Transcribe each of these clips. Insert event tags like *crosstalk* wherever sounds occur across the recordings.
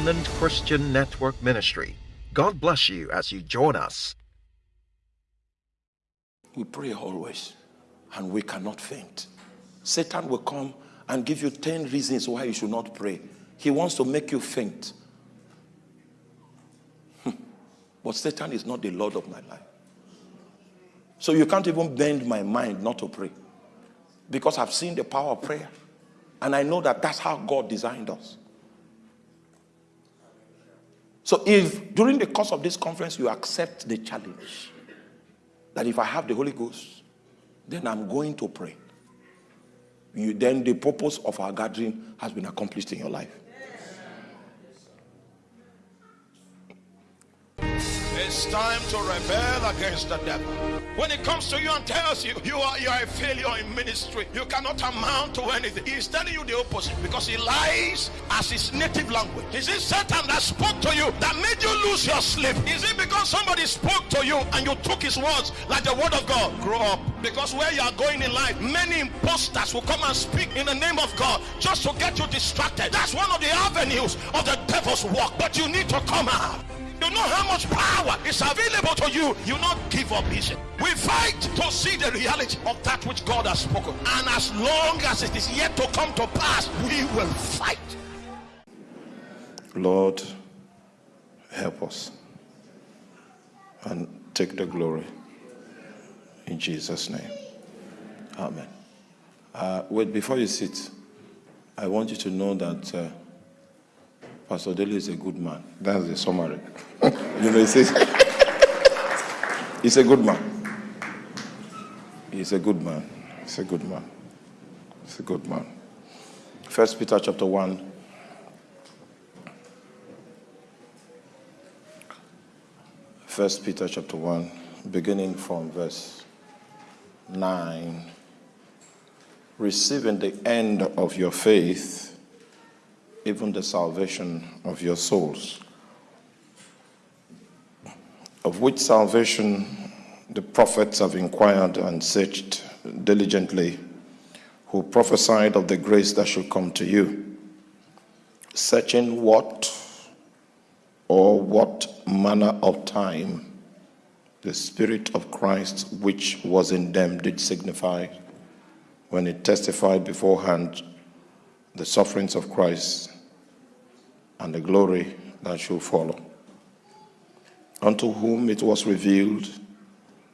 Christian Network Ministry. God bless you as you join us. We pray always, and we cannot faint. Satan will come and give you 10 reasons why you should not pray. He wants to make you faint. Hmm. but Satan is not the Lord of my life. So you can't even bend my mind not to pray. Because I've seen the power of prayer. And I know that that's how God designed us. So if during the course of this conference you accept the challenge that if I have the Holy Ghost, then I'm going to pray. You, then the purpose of our gathering has been accomplished in your life. It's time to rebel against the devil. When it comes to you and tells you you are you are a failure in ministry, you cannot amount to anything. He's telling you the opposite because he lies as his native language. Is it Satan that spoke to you that made you lose your sleep? Is it because somebody spoke to you and you took his words like the word of God? Grow up. Because where you are going in life, many imposters will come and speak in the name of God just to get you distracted. That's one of the avenues of the devil's work. But you need to come out. You know how much power is available to you. You not give up easy. We fight to see the reality of that which God has spoken. And as long as it is yet to come to pass, we will fight. Lord, help us and take the glory in Jesus' name. Amen. Uh, wait, before you sit, I want you to know that. Uh, Pastor Dele is a good man. That's the summary. *laughs* you know, he says, he's a good man. He's a good man. He's a good man. He's a good man. First Peter chapter 1. First Peter chapter 1, beginning from verse 9. Receiving the end of your faith even the salvation of your souls, of which salvation the prophets have inquired and searched diligently, who prophesied of the grace that should come to you, searching what or what manner of time the Spirit of Christ which was in them did signify when it testified beforehand the sufferings of Christ and the glory that shall follow. Unto whom it was revealed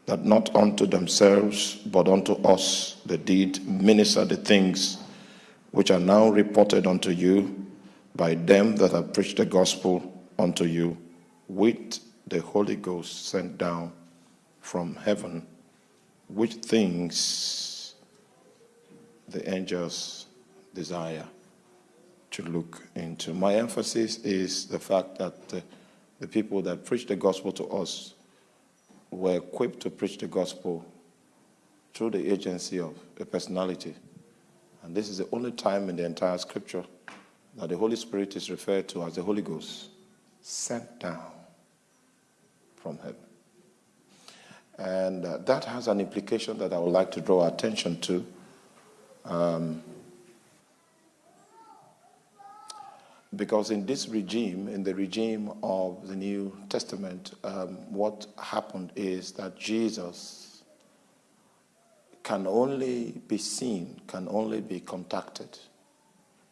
that not unto themselves, but unto us they did minister the things which are now reported unto you by them that have preached the gospel unto you with the Holy Ghost sent down from heaven, which things the angels desire to look into. My emphasis is the fact that uh, the people that preached the gospel to us were equipped to preach the gospel through the agency of a personality. And this is the only time in the entire scripture that the Holy Spirit is referred to as the Holy Ghost, sent down from heaven. And uh, that has an implication that I would like to draw attention to. Um, Because in this regime, in the regime of the New Testament, um, what happened is that Jesus can only be seen, can only be contacted,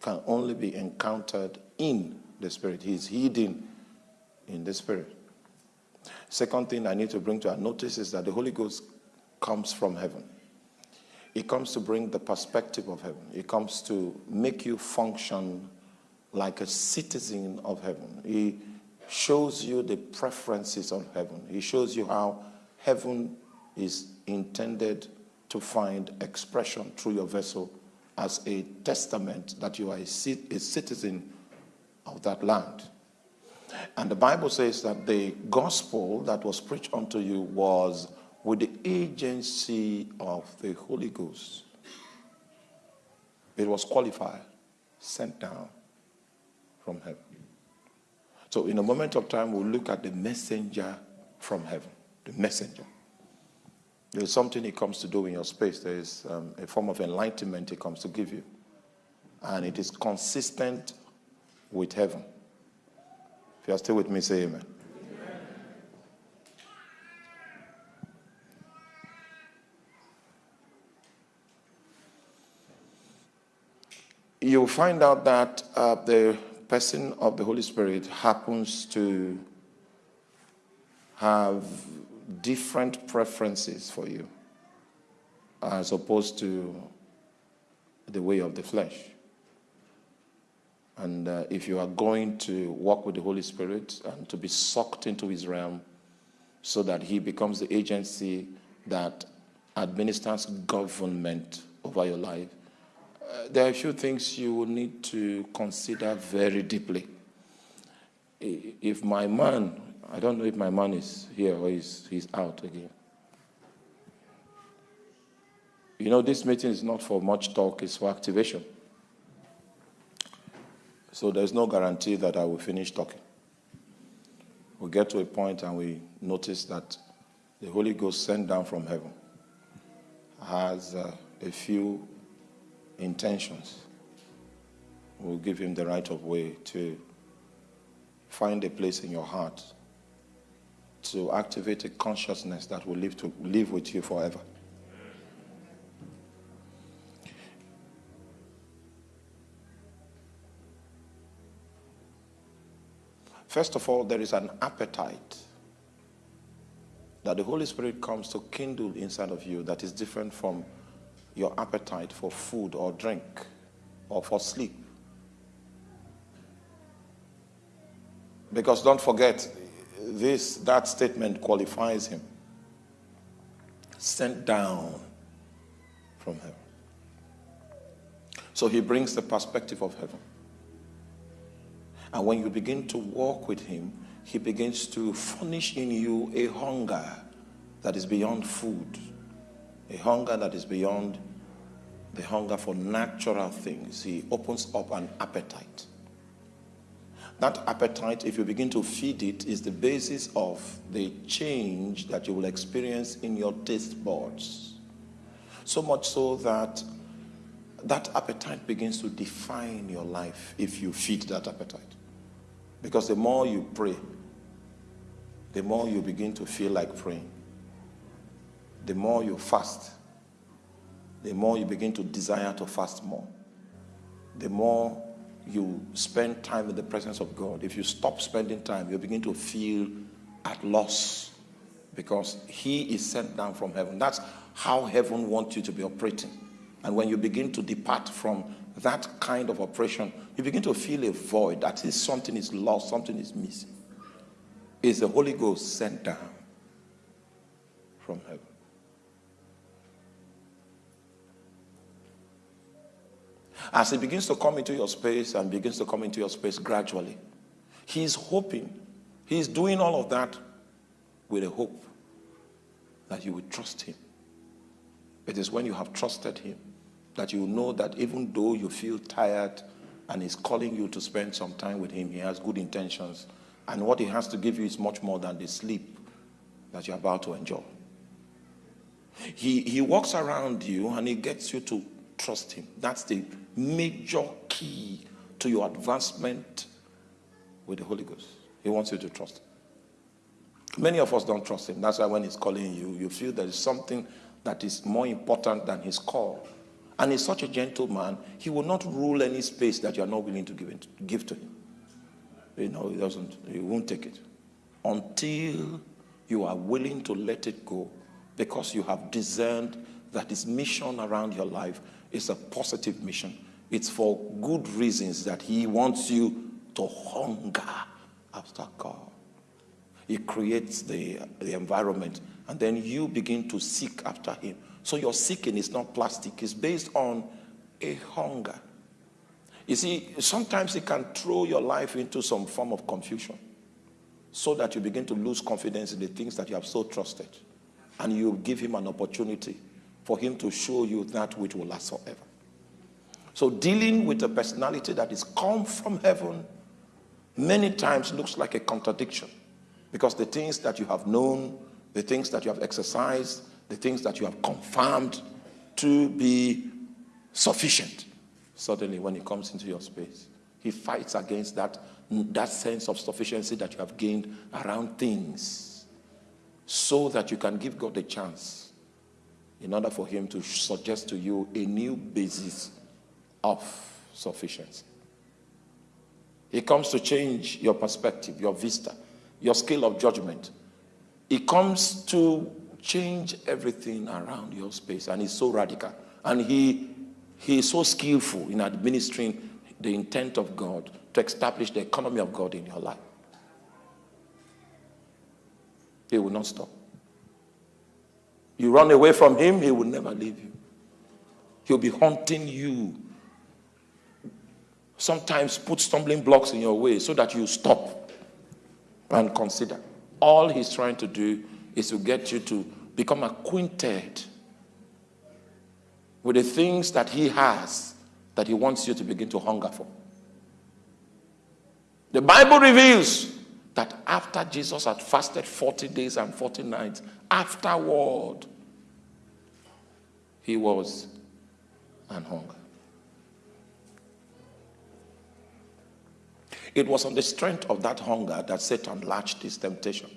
can only be encountered in the Spirit. He's hidden in the Spirit. Second thing I need to bring to our notice is that the Holy Ghost comes from heaven. It comes to bring the perspective of heaven. It comes to make you function like a citizen of heaven. He shows you the preferences of heaven. He shows you how heaven is intended to find expression through your vessel as a testament that you are a, citizen of that land. And the Bible says that the gospel that was preached unto you was with the agency of the Holy Ghost. It was qualified, sent down from heaven. So in a moment of time, we'll look at the messenger from heaven, the messenger. There's something he comes to do in your space. There is um, a form of enlightenment he comes to give you. And it is consistent with heaven. If you are still with me, say amen. You'll find out that uh, the person of the Holy Spirit happens to have different preferences for you as opposed to the way of the flesh. And uh, if you are going to walk with the Holy Spirit and to be sucked into his realm so that he becomes the agency that administers government over your life, uh, there are a few things you will need to consider very deeply. If my man, I don't know if my man is here or he's, he's out again. You know, this meeting is not for much talk, it's for activation. So there's no guarantee that I will finish talking. We get to a point and we notice that the Holy Ghost sent down from heaven has uh, a few intentions. We'll give him the right of way to find a place in your heart to activate a consciousness that will live to live with you forever. First of all, there is an appetite that the Holy Spirit comes to kindle inside of you that is different from your appetite for food or drink or for sleep. Because don't forget, this that statement qualifies him. Sent down from heaven. So he brings the perspective of heaven. And when you begin to walk with him, he begins to furnish in you a hunger that is beyond food, a hunger that is beyond the hunger for natural things. He opens up an appetite. That appetite, if you begin to feed it, is the basis of the change that you will experience in your taste buds. So much so that that appetite begins to define your life if you feed that appetite. Because the more you pray, the more you begin to feel like praying. The more you fast, the more you begin to desire to fast more. The more you spend time in the presence of God. If you stop spending time, you begin to feel at loss because He is sent down from heaven. That's how heaven wants you to be operating. And when you begin to depart from that kind of operation, you begin to feel a void. That is something is lost, something is missing. Is the Holy Ghost sent down from heaven? As he begins to come into your space and begins to come into your space gradually, he's hoping, he's doing all of that with a hope that you will trust him. It is when you have trusted him that you know that even though you feel tired and he's calling you to spend some time with him, he has good intentions. And what he has to give you is much more than the sleep that you're about to enjoy. He, he walks around you and he gets you to trust him. That's the major key to your advancement with the Holy Ghost. He wants you to trust him. Many of us don't trust him. That's why when he's calling you, you feel there is something that is more important than his call. And he's such a gentleman, he will not rule any space that you are not willing to give, it, give to him. You know, he doesn't, he won't take it. Until you are willing to let it go because you have discerned that his mission around your life is a positive mission. It's for good reasons that he wants you to hunger after God. He creates the, the environment and then you begin to seek after him. So your seeking is not plastic, it's based on a hunger. You see, sometimes it can throw your life into some form of confusion so that you begin to lose confidence in the things that you have so trusted. And you give him an opportunity for him to show you that which will last forever. So dealing with a personality that is come from heaven many times looks like a contradiction because the things that you have known, the things that you have exercised, the things that you have confirmed to be sufficient. Suddenly, when he comes into your space, he fights against that that sense of sufficiency that you have gained around things so that you can give God a chance in order for him to suggest to you a new basis of sufficiency. He comes to change your perspective, your vista, your scale of judgment. He comes to change everything around your space, and he's so radical. And he, he is so skillful in administering the intent of God to establish the economy of God in your life. He will not stop. You run away from him, he will never leave you. He'll be haunting you. Sometimes put stumbling blocks in your way so that you stop and consider. All he's trying to do is to get you to become acquainted with the things that he has that he wants you to begin to hunger for. The Bible reveals that after Jesus had fasted 40 days and 40 nights, afterward, he was an hunger. It was on the strength of that hunger that Satan latched his temptation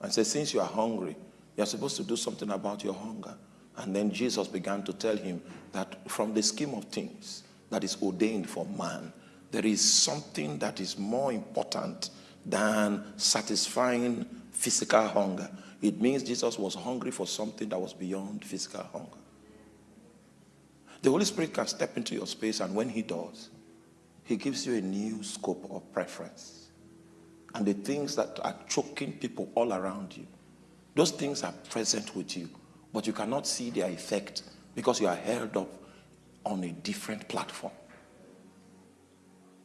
and said, Since you are hungry, you're supposed to do something about your hunger. And then Jesus began to tell him that from the scheme of things that is ordained for man, there is something that is more important than satisfying physical hunger. It means Jesus was hungry for something that was beyond physical hunger. The Holy Spirit can step into your space, and when He does, He gives you a new scope of preference. And the things that are choking people all around you, those things are present with you, but you cannot see their effect because you are held up on a different platform.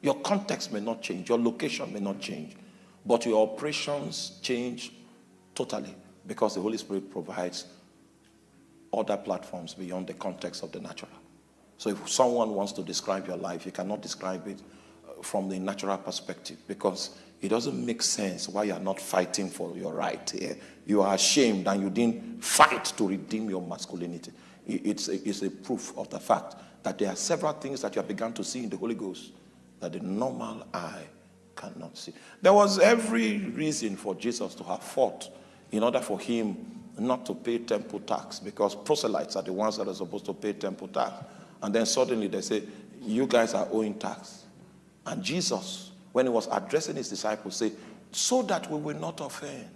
Your context may not change, your location may not change, but your operations change totally because the Holy Spirit provides other platforms beyond the context of the natural. So if someone wants to describe your life, you cannot describe it uh, from the natural perspective because it doesn't make sense why you're not fighting for your right here. You are ashamed and you didn't fight to redeem your masculinity. It's a, it's a proof of the fact that there are several things that you have begun to see in the Holy Ghost that the normal eye cannot see. There was every reason for Jesus to have fought in order for him not to pay temple tax because proselytes are the ones that are supposed to pay temple tax. And then suddenly they say, You guys are owing tax. And Jesus, when he was addressing his disciples, said, So that we will not offend.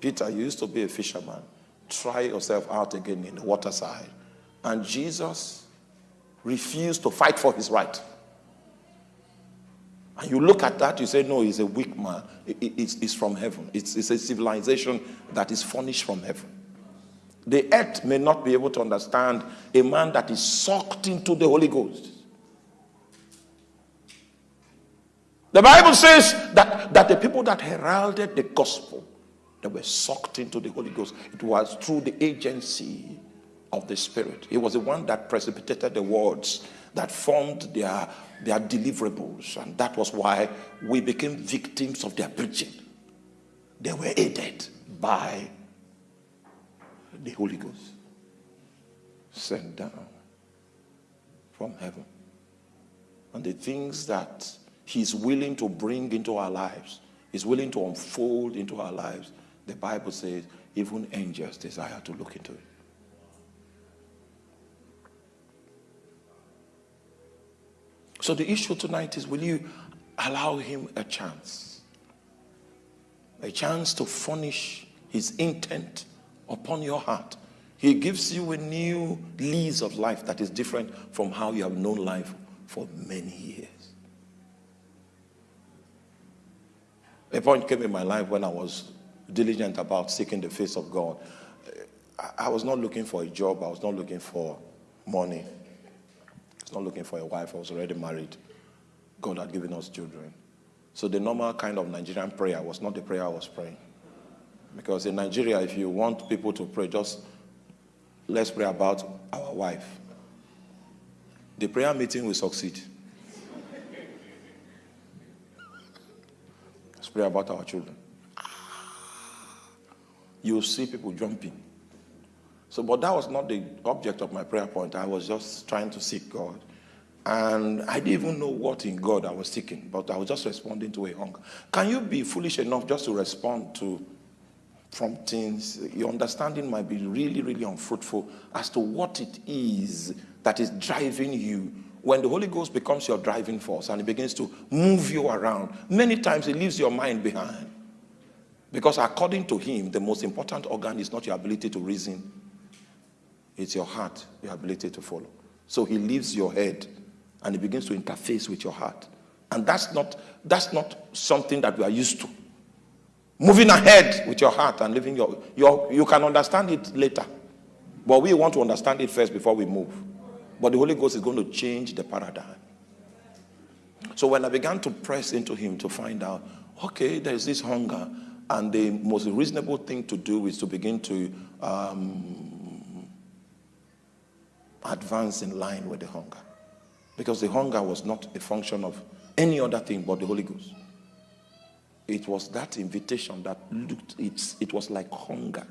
Peter, you used to be a fisherman. Try yourself out again in the waterside. And Jesus refused to fight for his right. And you look at that, you say, no, he's a weak man. it's, it's, from heaven. It's, it's a civilization that is furnished from heaven. The earth may not be able to understand a man that is sucked into the Holy Ghost. The Bible says that, that the people that heralded the gospel, they were sucked into the Holy Ghost. It was through the agency of the Spirit. He was the one that precipitated the words that formed their, their deliverables. And that was why we became victims of their preaching. They were aided by the Holy Ghost sent down from heaven. And the things that He's willing to bring into our lives, He's willing to unfold into our lives, the Bible says even angels desire to look into it. So the issue tonight is will you allow him a chance? A chance to furnish his intent upon your heart. He gives you a new lease of life that is different from how you have known life for many years. A point came in my life when I was diligent about seeking the face of God. I was not looking for a job, I was not looking for money not looking for a wife. I was already married. God had given us children. So the normal kind of Nigerian prayer was not the prayer I was praying. Because in Nigeria, if you want people to pray, just let's pray about our wife. The prayer meeting will succeed. Let's pray about our children. You'll see people jumping. So, but that was not the object of my prayer point. I was just trying to seek God. And I didn't even know what in God I was seeking, but I was just responding to a hunger. Can you be foolish enough just to respond to from things? Your understanding might be really, really unfruitful as to what it is that is driving you. When the Holy Ghost becomes your driving force and it begins to move you around, many times it leaves your mind behind. Because according to him, the most important organ is not your ability to reason, it's your heart, your ability to follow. So he leaves your head and he begins to interface with your heart. And that's not, that's not something that we are used to. Moving ahead with your heart and living your, your, you can understand it later. But we want to understand it first before we move. But the Holy Ghost is going to change the paradigm. So when I began to press into him to find out, okay, there's this hunger, and the most reasonable thing to do is to begin to um, advance in line with the hunger. Because the hunger was not a function of any other thing but the Holy Ghost. It was that invitation that looked, it's, it was like hunger.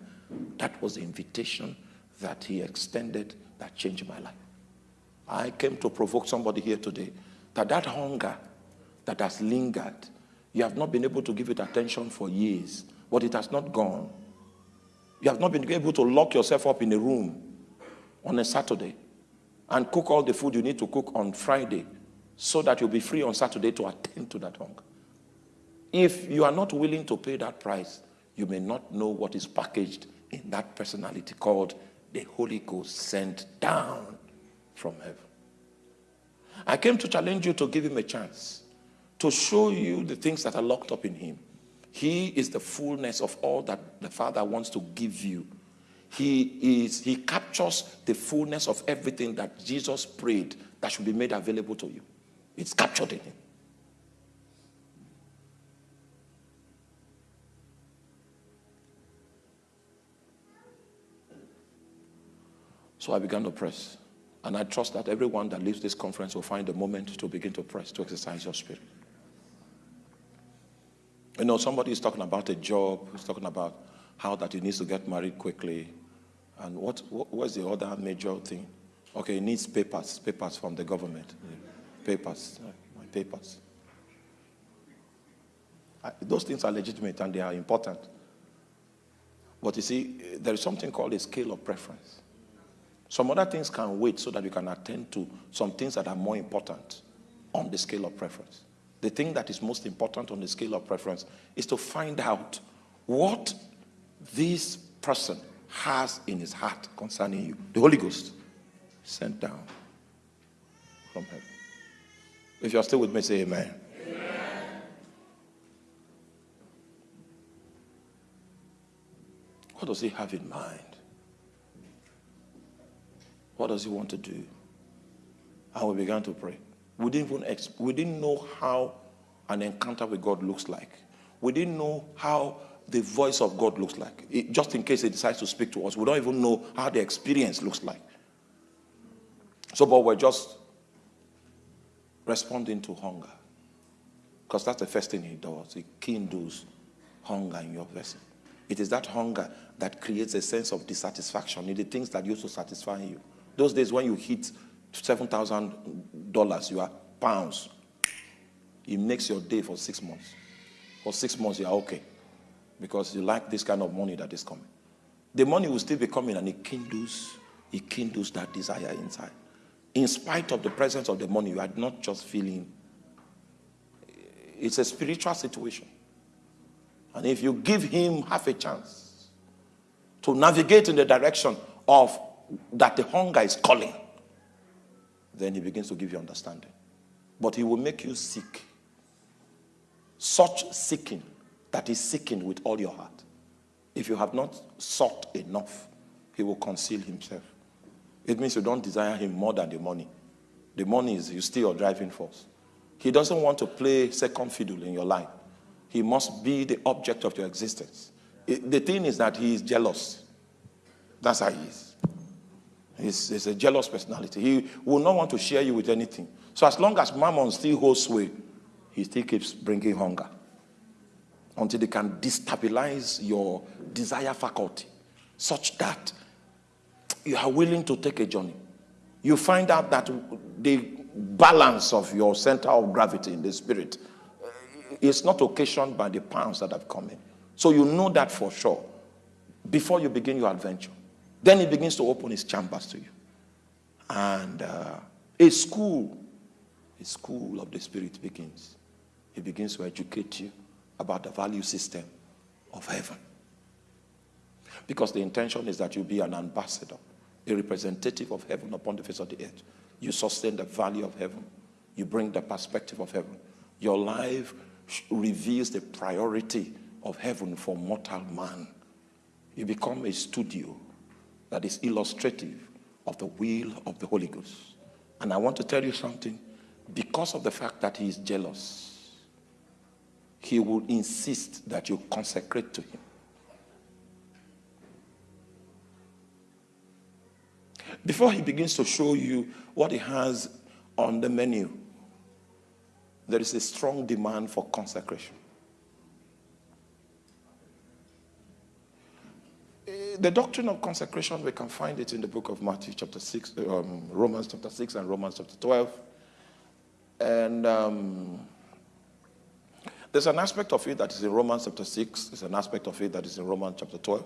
That was the invitation that he extended that changed my life. I came to provoke somebody here today that that hunger that has lingered, you have not been able to give it attention for years, but it has not gone. You have not been able to lock yourself up in a room on a Saturday and cook all the food you need to cook on Friday so that you'll be free on Saturday to attend to that hunger. If you are not willing to pay that price, you may not know what is packaged in that personality called the Holy Ghost sent down from heaven. I came to challenge you to give him a chance, to show you the things that are locked up in him. He is the fullness of all that the Father wants to give you he is he captures the fullness of everything that jesus prayed that should be made available to you. It's captured in him. So i began to press. And i trust that everyone that leaves this conference will find a moment to begin to press to exercise your spirit. You know somebody is talking about a job he's talking about how that he needs to get married quickly and what, what's the other major thing? Okay, it needs papers, papers from the government. Papers, my papers. I, those things are legitimate and they are important. But you see, there is something called a scale of preference. Some other things can wait so that you can attend to some things that are more important on the scale of preference. The thing that is most important on the scale of preference is to find out what this person has in his heart concerning you. The Holy Ghost sent down from heaven. If you're still with me, say amen. amen. What does he have in mind? What does he want to do? And we began to pray. We didn't even we didn't know how an encounter with God looks like. We didn't know how the voice of God looks like. It, just in case he decides to speak to us, we don't even know how the experience looks like. So, but we're just responding to hunger. Because that's the first thing he does. He kindles hunger in your vessel. It is that hunger that creates a sense of dissatisfaction in the things that used to satisfy you. Those days when you hit $7,000, you are pounds. It makes your day for six months. For six months, you are okay because you like this kind of money that is coming. The money will still be coming and it kindles, it kindles that desire inside. In spite of the presence of the money, you are not just feeling. It's a spiritual situation. And if you give him half a chance to navigate in the direction of that the hunger is calling, then he begins to give you understanding. But he will make you seek. Such seeking that is seeking with all your heart. If you have not sought enough, he will conceal himself. It means you don't desire him more than the money. The money is you still your driving force. He doesn't want to play second fiddle in your life. He must be the object of your existence. It, the thing is that he is jealous. That's how he is. He's, he's, a jealous personality. He will not want to share you with anything. So as long as mammon still holds sway, he still keeps bringing hunger until they can destabilize your desire faculty such that you are willing to take a journey. You find out that the balance of your center of gravity in the spirit is not occasioned by the pounds that have come in. So you know that for sure before you begin your adventure. Then he begins to open his chambers to you. And uh, a school, a school of the spirit begins. He begins to educate you about the value system of heaven. Because the intention is that you be an ambassador, a representative of heaven upon the face of the earth. You sustain the value of heaven. You bring the perspective of heaven. Your life reveals the priority of heaven for mortal man. You become a studio that is illustrative of the will of the Holy Ghost. And I want to tell you something. Because of the fact that he is jealous, he will insist that you consecrate to him. Before he begins to show you what he has on the menu, there is a strong demand for consecration. The doctrine of consecration, we can find it in the book of Matthew chapter 6, um, Romans chapter 6 and Romans chapter 12. And um, there's an aspect of it that is in Romans chapter 6, there's an aspect of it that is in Romans chapter 12.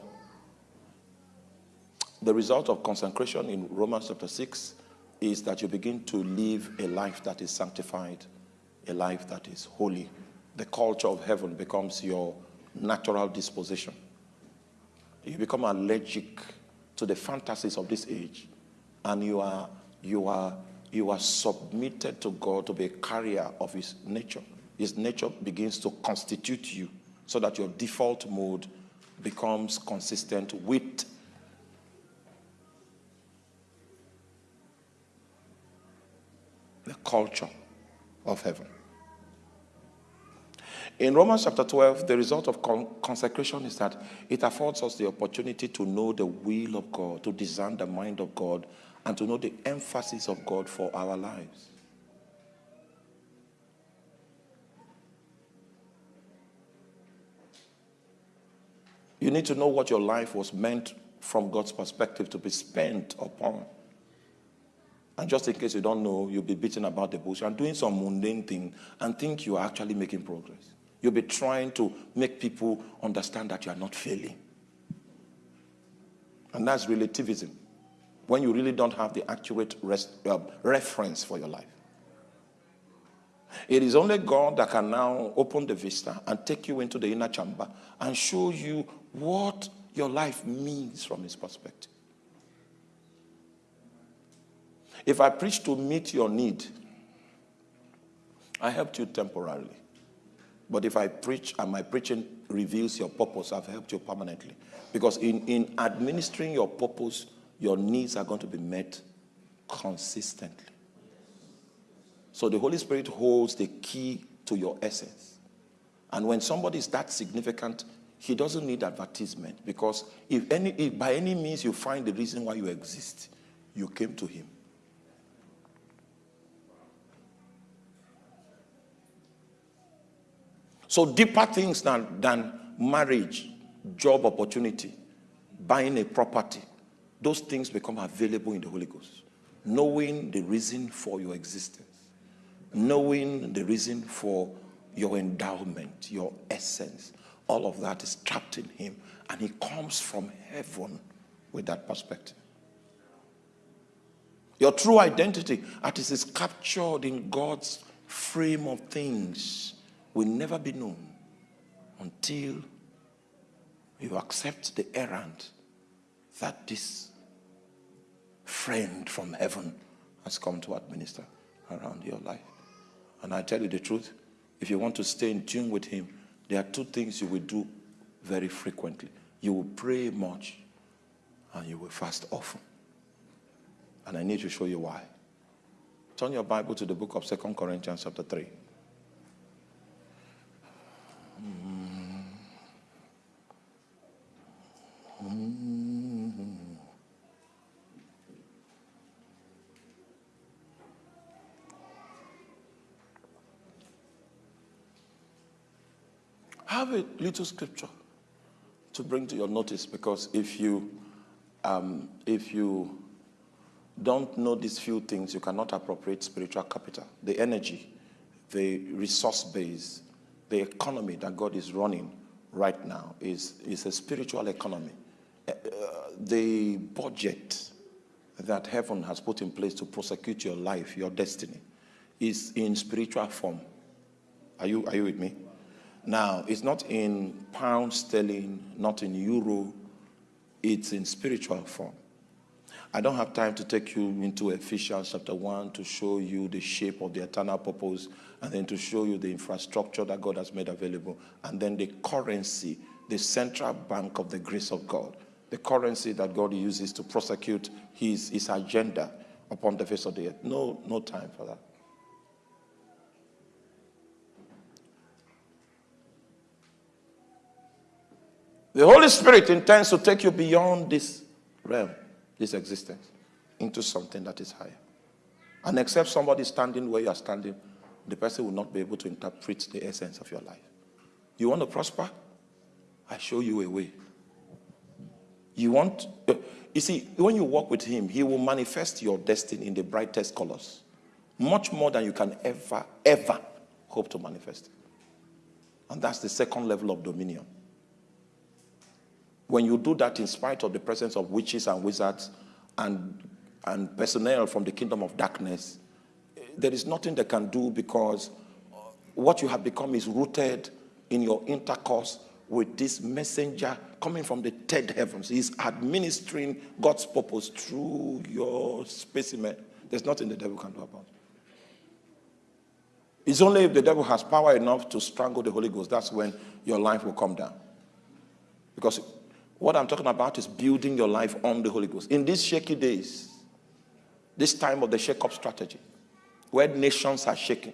The result of consecration in Romans chapter 6 is that you begin to live a life that is sanctified, a life that is holy. The culture of heaven becomes your natural disposition. You become allergic to the fantasies of this age, and you are, you are, you are submitted to God to be a carrier of his nature. His nature begins to constitute you so that your default mode becomes consistent with the culture of heaven. In Romans chapter 12, the result of con consecration is that it affords us the opportunity to know the will of God, to discern the mind of God, and to know the emphasis of God for our lives. You need to know what your life was meant from God's perspective to be spent upon. And just in case you don't know, you'll be beating about the bush and doing some mundane thing and think you are actually making progress. You'll be trying to make people understand that you are not failing. And that's relativism. When you really don't have the accurate rest, uh, reference for your life. It is only God that can now open the vista and take you into the inner chamber and show you what your life means from his perspective. If I preach to meet your need, I helped you temporarily. But if I preach and my preaching reveals your purpose, I've helped you permanently. Because in, in administering your purpose, your needs are going to be met consistently. So the Holy Spirit holds the key to your essence. And when somebody is that significant, he doesn't need advertisement because if, any, if by any means you find the reason why you exist, you came to him. So deeper things than, than marriage, job opportunity, buying a property, those things become available in the Holy Ghost. Knowing the reason for your existence, knowing the reason for your endowment, your essence, all of that is trapped in him. And he comes from heaven with that perspective. Your true identity, as it is captured in God's frame of things, will never be known until you accept the errand that this friend from heaven has come to administer around your life. And I tell you the truth, if you want to stay in tune with him, there are two things you will do very frequently. You will pray much and you will fast often. And I need to show you why. Turn your Bible to the book of Second Corinthians chapter 3. Mm. Mm. Have a little scripture to bring to your notice because if you um, if you don't know these few things, you cannot appropriate spiritual capital. The energy, the resource base, the economy that God is running right now is, is a spiritual economy. Uh, the budget that heaven has put in place to prosecute your life, your destiny, is in spiritual form. Are you, are you with me? Now, it's not in pound sterling, not in euro, it's in spiritual form. I don't have time to take you into Ephesians chapter 1 to show you the shape of the eternal purpose and then to show you the infrastructure that God has made available and then the currency, the central bank of the grace of God, the currency that God uses to prosecute his, his agenda upon the face of the earth. No, no time for that. The Holy Spirit intends to take you beyond this realm, this existence, into something that is higher. And except somebody standing where you are standing, the person will not be able to interpret the essence of your life. You want to prosper? I show you a way. You want, you see, when you walk with him, he will manifest your destiny in the brightest colors. Much more than you can ever, ever hope to manifest. And that's the second level of dominion. When you do that in spite of the presence of witches and wizards and, and personnel from the kingdom of darkness, there is nothing they can do because what you have become is rooted in your intercourse with this messenger coming from the third heavens. He's administering God's purpose through your specimen. There's nothing the devil can do about it. It's only if the devil has power enough to strangle the Holy Ghost, that's when your life will come down. Because what I'm talking about is building your life on the Holy Ghost. In these shaky days, this time of the shake-up strategy, where nations are shaking,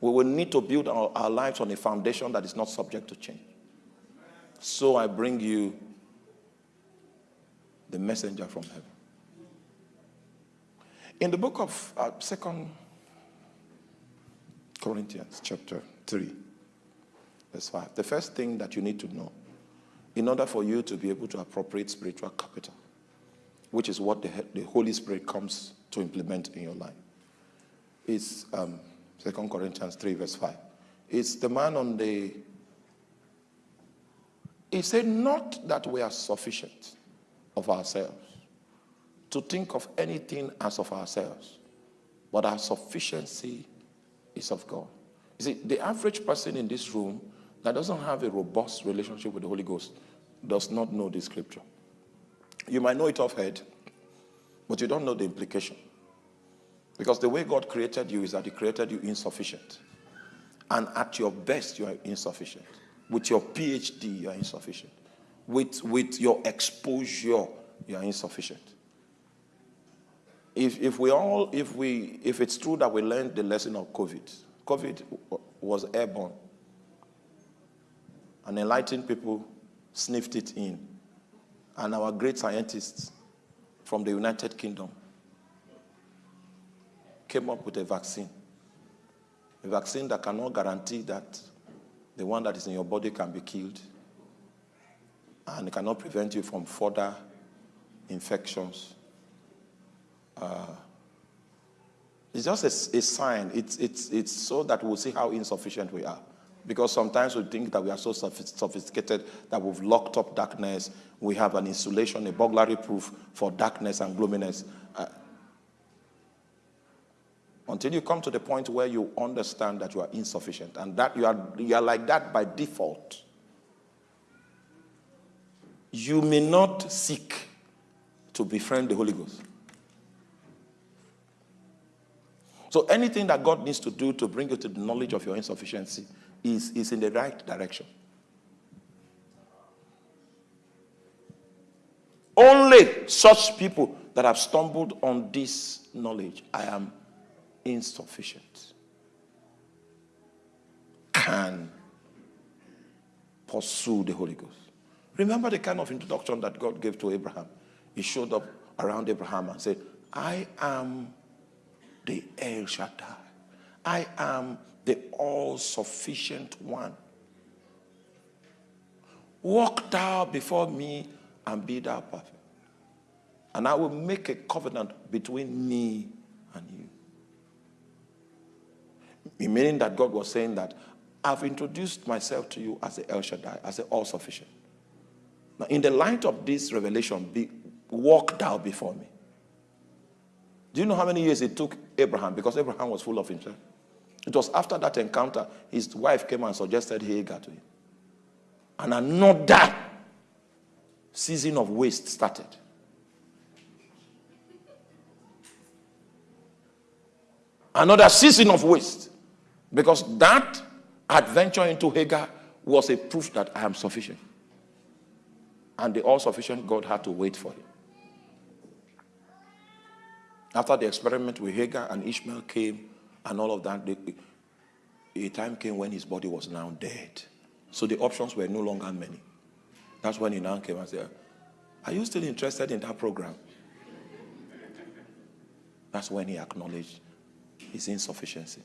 we will need to build our, our lives on a foundation that is not subject to change. So I bring you the messenger from heaven. In the book of uh, Second Corinthians, chapter 3, verse 5, the first thing that you need to know in order for you to be able to appropriate spiritual capital, which is what the, the Holy Spirit comes to implement in your life, is um, 2 Corinthians 3, verse 5. It's the man on the. He said, Not that we are sufficient of ourselves to think of anything as of ourselves, but our sufficiency is of God. You see, the average person in this room that doesn't have a robust relationship with the Holy Ghost does not know the scripture. You might know it off head, but you don't know the implication. Because the way God created you is that he created you insufficient. And at your best, you are insufficient. With your PhD, you are insufficient. With, with your exposure, you are insufficient. If, if we all, if we, if it's true that we learned the lesson of COVID, COVID was airborne and enlightened people sniffed it in. And our great scientists from the United Kingdom came up with a vaccine. A vaccine that cannot guarantee that the one that is in your body can be killed and it cannot prevent you from further infections. Uh, it's just a, a sign. It's, it's, it's so that we'll see how insufficient we are. Because sometimes we think that we are so sophisticated that we've locked up darkness. We have an insulation, a burglary proof for darkness and gloominess. Uh, until you come to the point where you understand that you are insufficient and that you are, you are like that by default. You may not seek to befriend the Holy Ghost. So anything that God needs to do to bring you to the knowledge of your insufficiency is, is in the right direction. Only such people that have stumbled on this knowledge, I am insufficient, can pursue the Holy Ghost. Remember the kind of introduction that God gave to Abraham. He showed up around Abraham and said, I am the El Shaddai. I am the all sufficient one. Walk thou before me and be thou perfect. and I will make a covenant between me and you. Meaning that God was saying that I've introduced myself to you as the El Shaddai, as the all sufficient. Now, in the light of this revelation, be, walk thou before me. Do you know how many years it took Abraham? Because Abraham was full of himself. It was after that encounter, his wife came and suggested Hagar to him. And another season of waste started. Another season of waste. Because that adventure into Hagar was a proof that I am sufficient. And the all sufficient God had to wait for him. After the experiment with Hagar and Ishmael came and all of that, the, a time came when his body was now dead. So the options were no longer many. That's when he now came and said, Are you still interested in that program? That's when he acknowledged his insufficiency.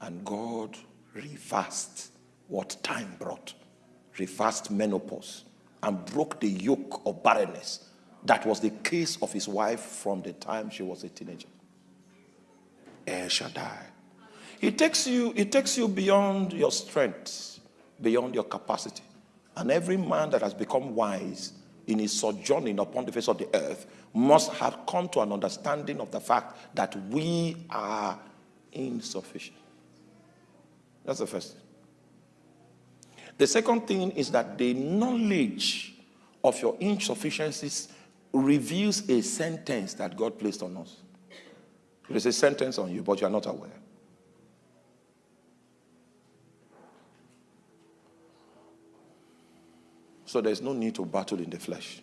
And God reversed what time brought, reversed menopause, and broke the yoke of barrenness that was the case of his wife from the time she was a teenager. El Shaddai. It takes you, it takes you beyond your strength, beyond your capacity. And every man that has become wise in his sojourning upon the face of the earth must have come to an understanding of the fact that we are insufficient. That's the first thing. The second thing is that the knowledge of your insufficiencies reveals a sentence that God placed on us. There is a sentence on you, but you are not aware. So there's no need to battle in the flesh.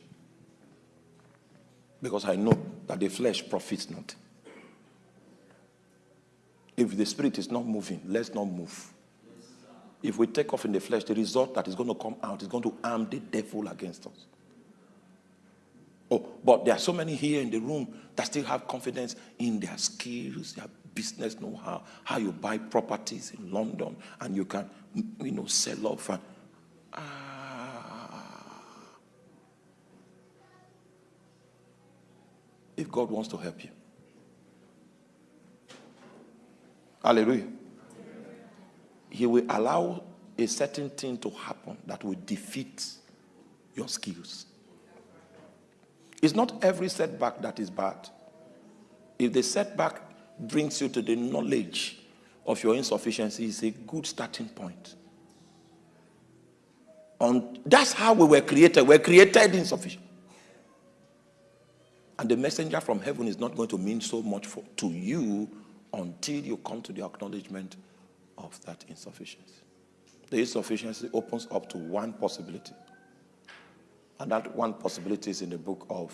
Because I know that the flesh profits not. If the spirit is not moving, let's not move. If we take off in the flesh, the result that is going to come out is going to arm the devil against us. Oh, but there are so many here in the room that still have confidence in their skills, their business know-how, how you buy properties in London and you can, you know, sell off and ah. If God wants to help you. Hallelujah. He will allow a certain thing to happen that will defeat your skills. It's not every setback that is bad. If the setback brings you to the knowledge of your insufficiency, it's a good starting point. And that's how we were created. We're created insufficient. And the messenger from heaven is not going to mean so much for, to you until you come to the acknowledgement of that insufficiency. The insufficiency opens up to one possibility. And that one possibility is in the book of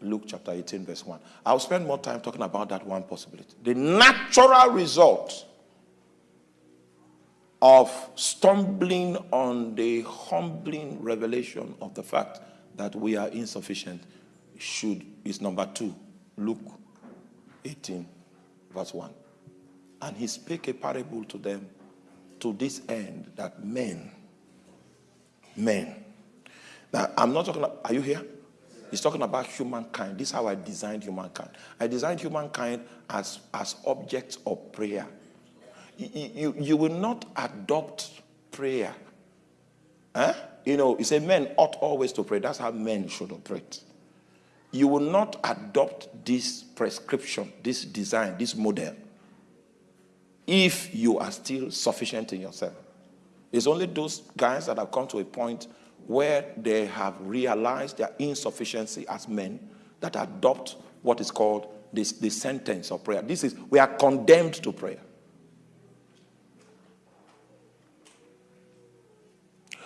Luke chapter 18 verse 1. I'll spend more time talking about that one possibility. The natural result of stumbling on the humbling revelation of the fact that we are insufficient should is number 2. Luke 18 verse 1. And he spake a parable to them to this end that men men I'm not talking, about, are you here? He's talking about humankind. This is how I designed humankind. I designed humankind as, as objects of prayer. You, you, you will not adopt prayer. Huh? You know, you say men ought always to pray. That's how men should operate. You will not adopt this prescription, this design, this model, if you are still sufficient in yourself. It's only those guys that have come to a point where they have realized their insufficiency as men that adopt what is called this, the sentence of prayer. This is, we are condemned to prayer.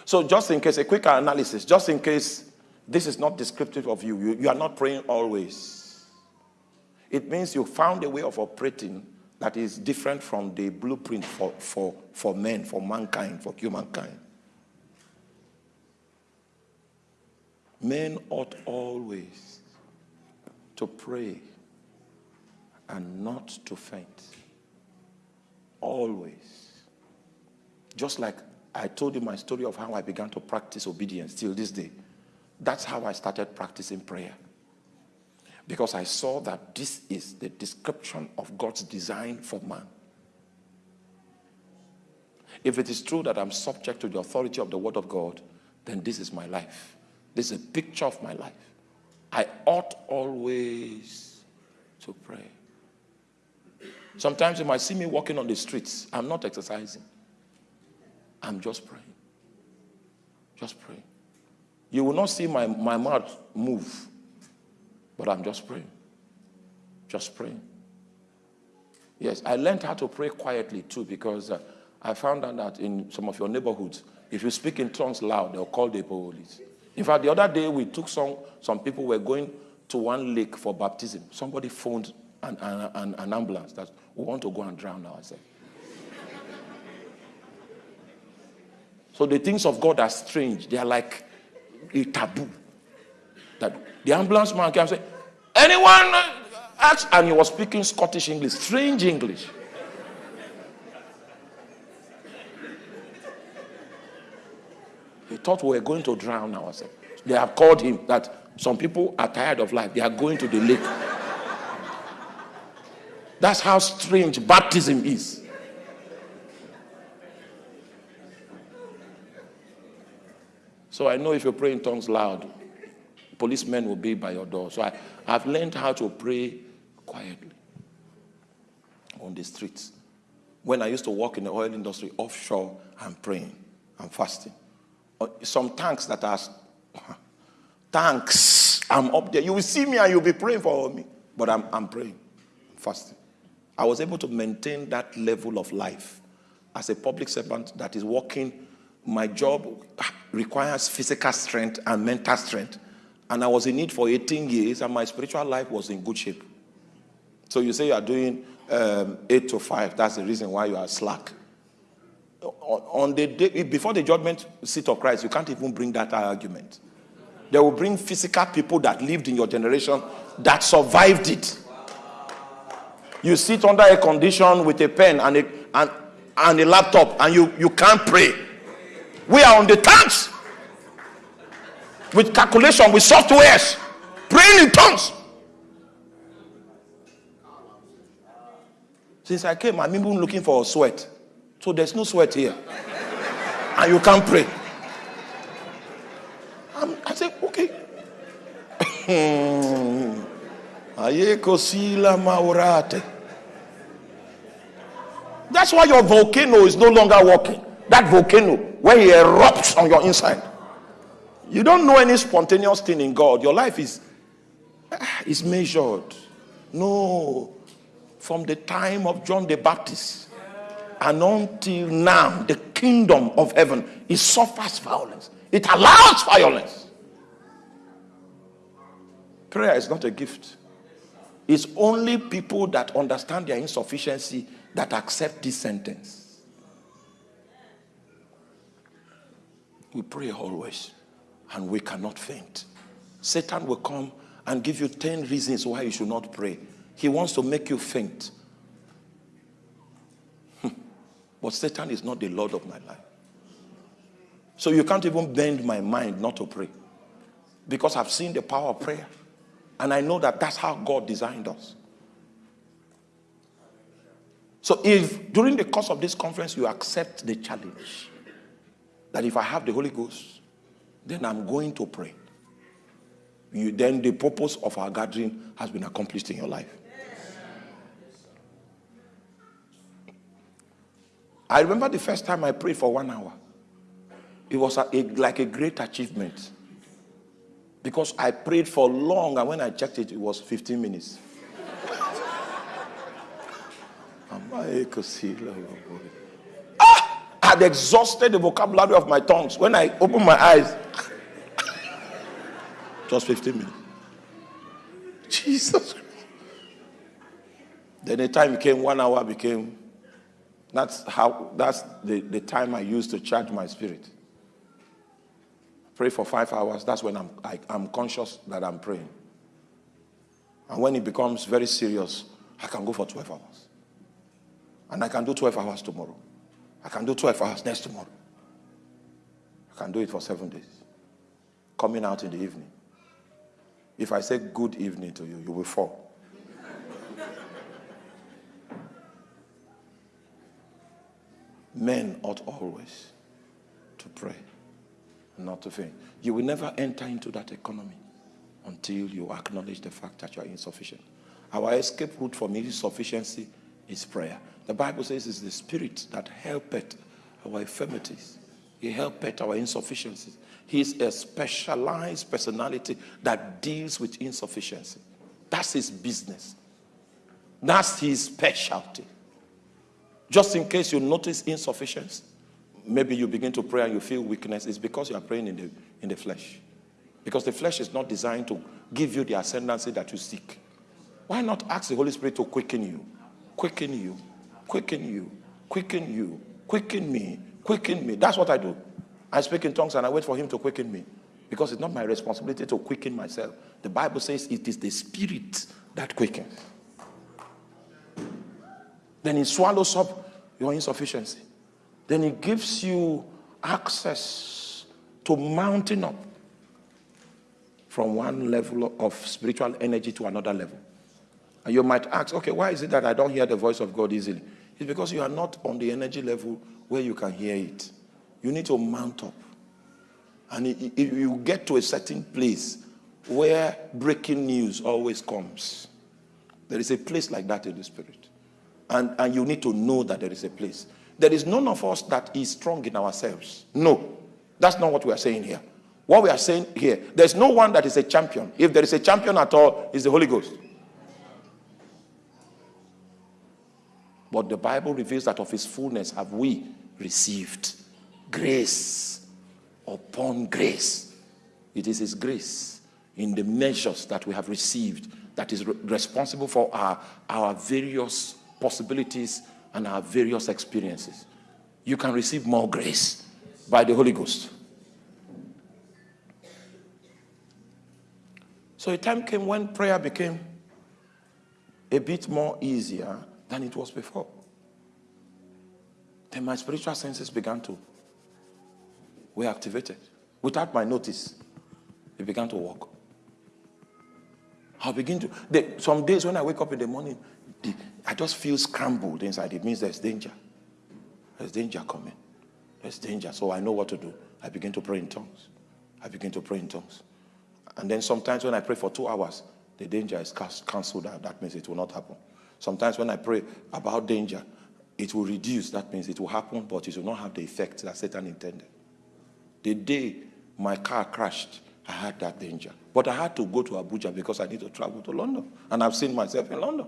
So just in case, a quick analysis, just in case this is not descriptive of you, you, you are not praying always. It means you found a way of operating that is different from the blueprint for, for, for men, for mankind, for humankind. Men ought always to pray and not to faint. Always. Just like I told you my story of how I began to practice obedience till this day. That's how I started practicing prayer. Because I saw that this is the description of God's design for man. If it is true that I'm subject to the authority of the word of God, then this is my life. This is a picture of my life. I ought always to pray. Sometimes you might see me walking on the streets. I'm not exercising. I'm just praying. Just praying. You will not see my, my mouth move, but I'm just praying. Just praying. Yes, I learned how to pray quietly too because uh, I found out that in some of your neighborhoods, if you speak in tongues loud, they'll call the police. In fact, the other day we took some, some people were going to one lake for baptism. Somebody phoned an, an, an ambulance that we want to go and drown ourselves. so the things of God are strange. They are like a taboo. That the ambulance man came and said, anyone uh, ask? And he was speaking Scottish English, strange English. Thought we were going to drown ourselves. They have called him that some people are tired of life. They are going to the lake. That's how strange baptism is. So I know if you pray in tongues loud, policemen will be by your door. So I, I've learned how to pray quietly on the streets. When I used to work in the oil industry offshore, I'm praying, I'm fasting. Uh, some tanks that are *laughs* tanks, I'm up there. You will see me and you'll be praying for me. But I'm, I'm praying, I'm fasting. I was able to maintain that level of life as a public servant that is working. My job requires physical strength and mental strength. And I was in it for 18 years, and my spiritual life was in good shape. So you say you are doing um, 8 to 5, that's the reason why you are slack. On the day, before the judgment seat of Christ, you can't even bring that argument. They will bring physical people that lived in your generation that survived it. You sit under a condition with a pen and a, and, and a laptop and you, you can't pray. We are on the tanks with calculation, with softwares, praying in tongues. Since I came, I'm even looking for a sweat. So there's no sweat here. and you can't pray. I'm, I said, okay. *laughs* That's why your volcano is no longer working. That volcano, where it erupts on your inside. You don't know any spontaneous thing in God. Your life is, ah, is measured. No. From the time of John the Baptist and until now, the kingdom of heaven, it suffers violence. It allows violence. Prayer is not a gift. It's only people that understand their insufficiency that accept this sentence. We pray always and we cannot faint. Satan will come and give you 10 reasons why you should not pray. He wants to make you faint. But Satan is not the Lord of my life. So you can't even bend my mind not to pray. Because I've seen the power of prayer. And I know that that's how God designed us. So if during the course of this conference you accept the challenge that if I have the Holy Ghost, then I'm going to pray. You, then the purpose of our gathering has been accomplished in your life. I remember the first time I prayed for one hour. It was a, a, like a great achievement because I prayed for long, and when I checked it, it was 15 minutes. ah, I had exhausted the vocabulary of my tongues. When I opened my eyes, just 15 minutes. Jesus Christ. Then the time became one hour became that's how that's the, the time I use to charge my spirit. Pray for five hours, that's when I'm I, am i am conscious that I'm praying. And when it becomes very serious, I can go for 12 hours. And I can do 12 hours tomorrow. I can do 12 hours next tomorrow. I can do it for seven days. Coming out in the evening. If I say good evening to you, you will fall. Men ought always to pray, not to faint. You will never enter into that economy until you acknowledge the fact that you are insufficient. Our escape route from insufficiency is prayer. The Bible says it's the spirit that helpeth our infirmities. He helpeth our insufficiencies. He's a specialized personality that deals with insufficiency. That's his business. That's his specialty. Just in case you notice insufficiency, maybe you begin to pray and you feel weakness, it's because you are praying in the, in the flesh. Because the flesh is not designed to give you the ascendancy that you seek. Why not ask the Holy Spirit to quicken you? Quicken you, quicken you, quicken you, quicken me, quicken me. That's what I do. I speak in tongues and I wait for him to quicken me. Because it's not my responsibility to quicken myself. The Bible says it is the spirit that quickens. Then he swallows up your insufficiency. Then he gives you access to mounting up from one level of spiritual energy to another level. And you might ask, okay, why is it that I don't hear the voice of God easily? It's because you are not on the energy level where you can hear it. You need to mount up. And if you get to a certain place where breaking news always comes, there is a place like that in the spirit. And, and you need to know that there is a place. There is none of us that is strong in ourselves. No, that's not what we are saying here. What we are saying here, there's no one that is a champion. If there is a champion at all, it's the Holy Ghost. But the Bible reveals that of his fullness have we received grace upon grace. It is his grace in the measures that we have received that is re responsible for our, our various possibilities and our various experiences. You can receive more grace by the Holy Ghost. So a time came when prayer became a bit more easier than it was before. Then my spiritual senses began to were activated. Without my notice, it began to work. I'll begin to, some days when I wake up in the morning, the, I just feel scrambled inside. It means there's danger. There's danger coming. There's danger. So I know what to do. I begin to pray in tongues. I begin to pray in tongues. And then sometimes when I pray for two hours, the danger is cancelled out. That means it will not happen. Sometimes when I pray about danger, it will reduce. That means it will happen, but it will not have the effect that Satan intended. The day my car crashed, I had that danger. But I had to go to Abuja because I need to travel to London. And I've seen myself in London.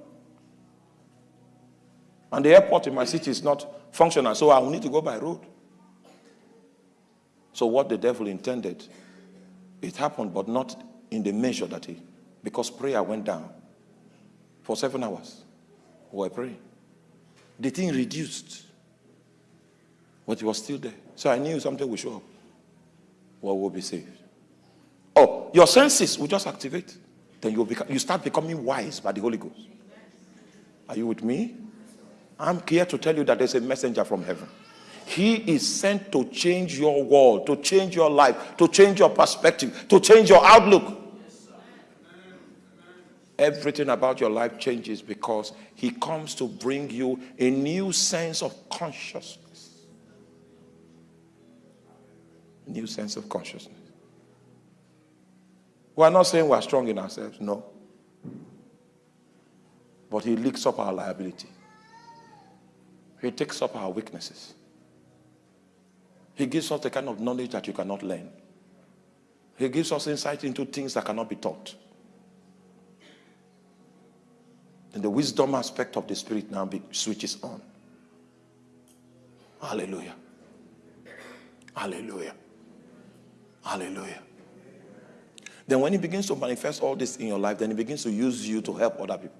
And the airport in my city is not functional, so I will need to go by road. So what the devil intended, it happened, but not in the measure that he, because prayer went down for seven hours. We were praying. The thing reduced, but it was still there. So I knew something would show up. What will be saved? Oh, your senses will just activate. Then you will become, you start becoming wise by the Holy Ghost. Are you with me? I'm here to tell you that there's a messenger from heaven. He is sent to change your world, to change your life, to change your perspective, to change your outlook. Everything about your life changes because he comes to bring you a new sense of consciousness. New sense of consciousness. We are not saying we are strong in ourselves, no. But he licks up our liability. He takes up our weaknesses. He gives us the kind of knowledge that you cannot learn. He gives us insight into things that cannot be taught. And the wisdom aspect of the spirit now switches on. Hallelujah. Hallelujah. Hallelujah. Then when he begins to manifest all this in your life, then he begins to use you to help other people.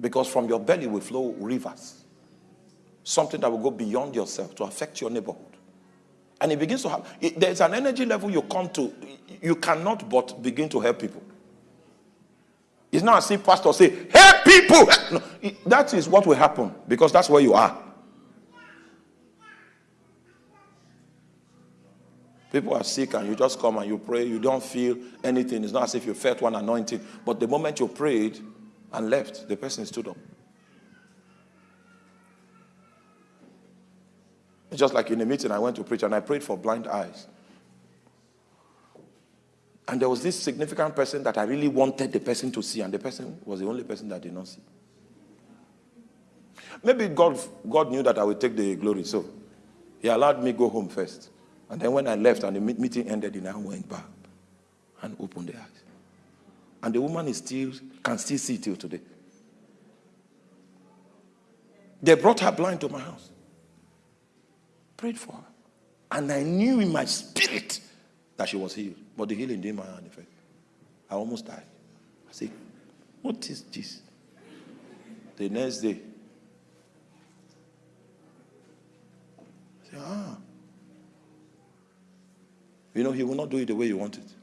Because from your belly will flow rivers something that will go beyond yourself to affect your neighborhood. And it begins to it, there's an energy level you come to, you cannot but begin to help people. It's not as if pastor say, help people. *laughs* No, that is what will happen because that's where you are. People are sick and you just come and you pray. You don't feel anything. It's not as if you felt one anointing. But the moment you prayed and left, the person stood up. Just like in a meeting, I went to preach and I prayed for blind eyes. And there was this significant person that I really wanted the person to see, and the person was the only person that did not see. Maybe God, God knew that I would take the glory, so He allowed me go home first. And then when I left and the meeting ended, He now went back and opened the eyes. And the woman is still can still see till today. They brought her blind to my house. Prayed for her. And I knew in my spirit that she was healed. But the healing didn't manifest. I almost died. I said, What is this? The next day, I said, Ah. You know, he will not do it the way you want it.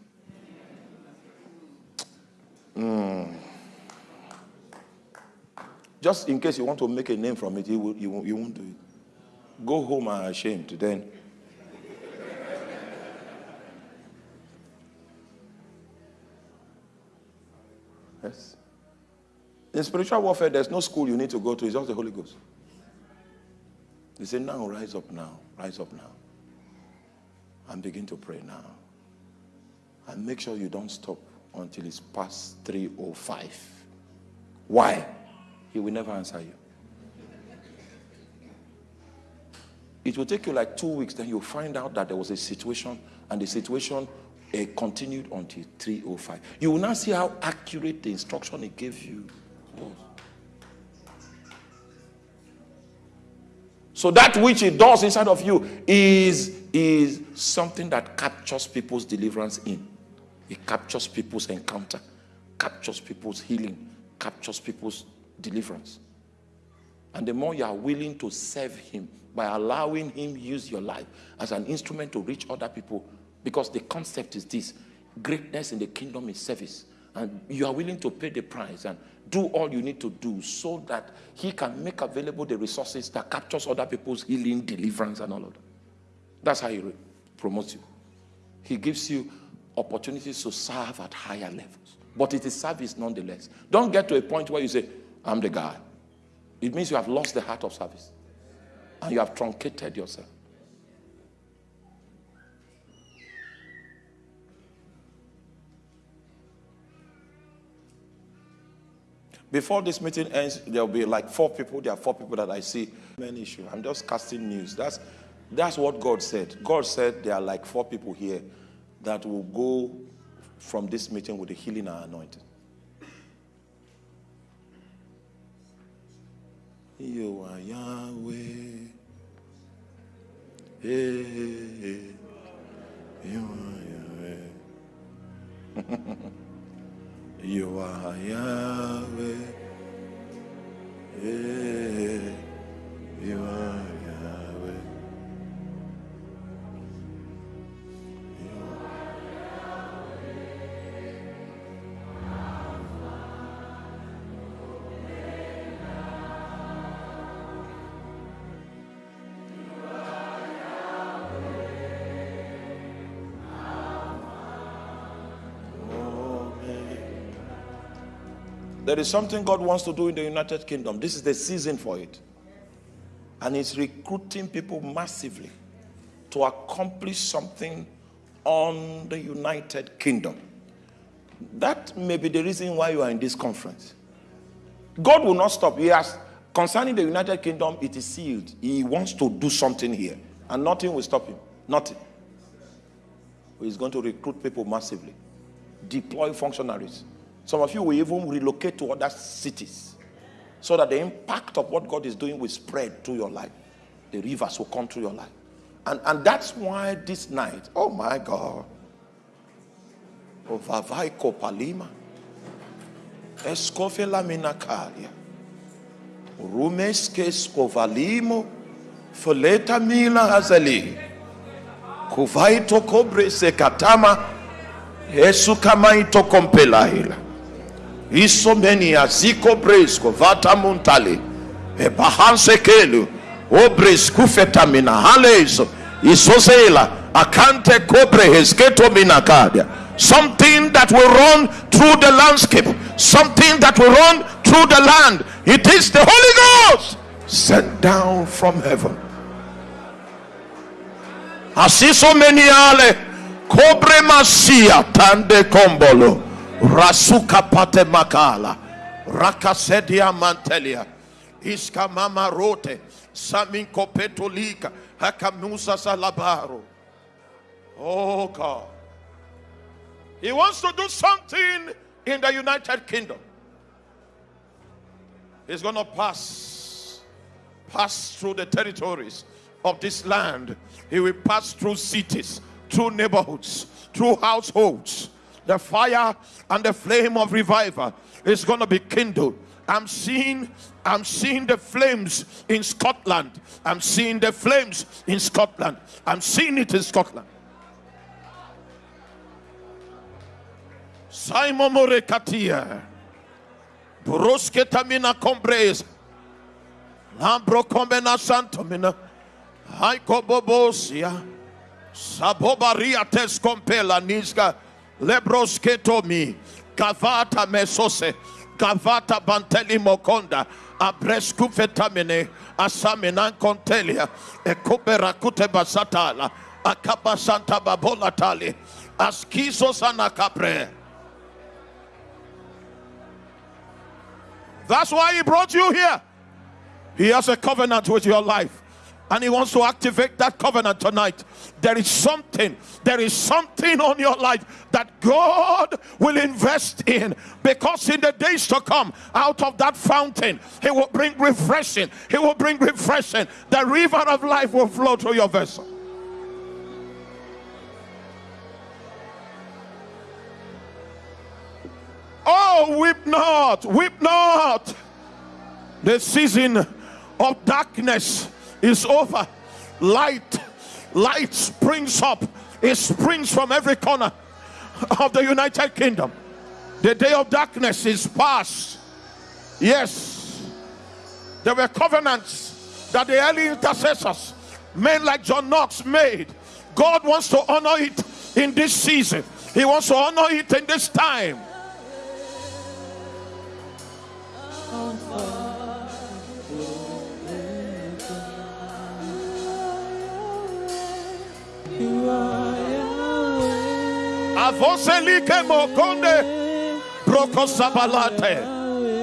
Mm. Just in case you want to make a name from it, he, will, you, won't, you won't do it. Go home and ashamed. Then Yes. In spiritual warfare, there's no school you need to go to, it's just the Holy Ghost. They say, now rise up now, rise up now. And begin to pray now. And make sure you don't stop until it's past 305. Why? He will never answer you. It will take you like two weeks, then you'll find out that there was a situation, and the situation uh, continued until 305. You will now see how accurate the instruction he gave you was. So that which it does inside of you is, is something that captures people's deliverance in. It captures people's encounter, captures people's healing, captures people's deliverance. And the more you are willing to serve him by allowing him use your life as an instrument to reach other people, because the concept is this greatness in the kingdom is service. And you are willing to pay the price and do all you need to do so that he can make available the resources that captures other people's healing, deliverance, and all of that. That's how he promotes you. He gives you opportunities to serve at higher levels. But it is service nonetheless. Don't get to a point where you say, I'm the guy. It means you have lost the heart of service. And you have truncated yourself. Before this meeting ends, there'll be like four people. There are four people that I see. Main issue. I'm just casting news. That's that's what God said. God said there are like four people here that will go from this meeting with the healing and anointing. You are Yahweh. Hey, hey, hey. You are Yahweh. You are *laughs* Yahweh. There is something God wants to do in the United Kingdom. This is the season for it. And He's recruiting people massively to accomplish something on the United Kingdom. That may be the reason why you are in this conference. God will not stop. He has, concerning the United Kingdom, it is sealed. He wants to do something here, and nothing will stop him. Nothing. He's going to recruit people massively, deploy functionaries some of you will even relocate to other cities so that the impact of what God is doing will spread through your life. The rivers will come through your life. And, and that's why this night, oh my God, Vavaiko Palima, Escofela Minakaria, Rumeske Scovalimo, Foleta Mila Hazali, Kuvaito Kobre Sekatama, Esukamaito Kompelaila isomenia ziko bresko vata montale ebahansekelu obres kufetamina halezo isosela Akante kobre hesketo minakadia. Something that will run through the landscape. Something that will run through the land. It is the Holy Ghost sent down from heaven. Asiso meniale kobre masia tande kombolo rasuka pate makala. Rakasedia mantelia. Iska mama rote. Saminko petolika. Hakamusa salabaro. Oh god. He wants to do something in the united kingdom. He's gonna pass. Pass through the territories of this land. He will pass through cities through neighborhoods through households the fire and the flame of revival is going to be kindled. I'm seeing i'm seeing the flames in scotland. I'm seeing the flames in scotland. I'm seeing it in scotland. Simon morekatia. Brosketamina combres lambro combena santomina. Haikobobosia sabobaria tescompela niska lebrosketomi gavata mesose gavata banteli mokonda abreskufetamine asaminan kontelia ekoberakute basatala akabasanta babolatali askisos anakabre that's why he brought you here. He has a covenant with your life and he wants to activate that covenant tonight. There is something, there is something on your life that God will invest in because in the days to come, out of that fountain, He will bring refreshing. He will bring refreshing. The river of life will flow through your vessel. Oh, weep not, weep not. The season of darkness is over. Light, light springs up. It springs from every corner of the United Kingdom. The day of darkness is past. Yes, there were covenants that the early intercessors, men like John Knox, made. God wants to honor it in this season, He wants to honor it in this time. Avoselike mokonde broko sabalate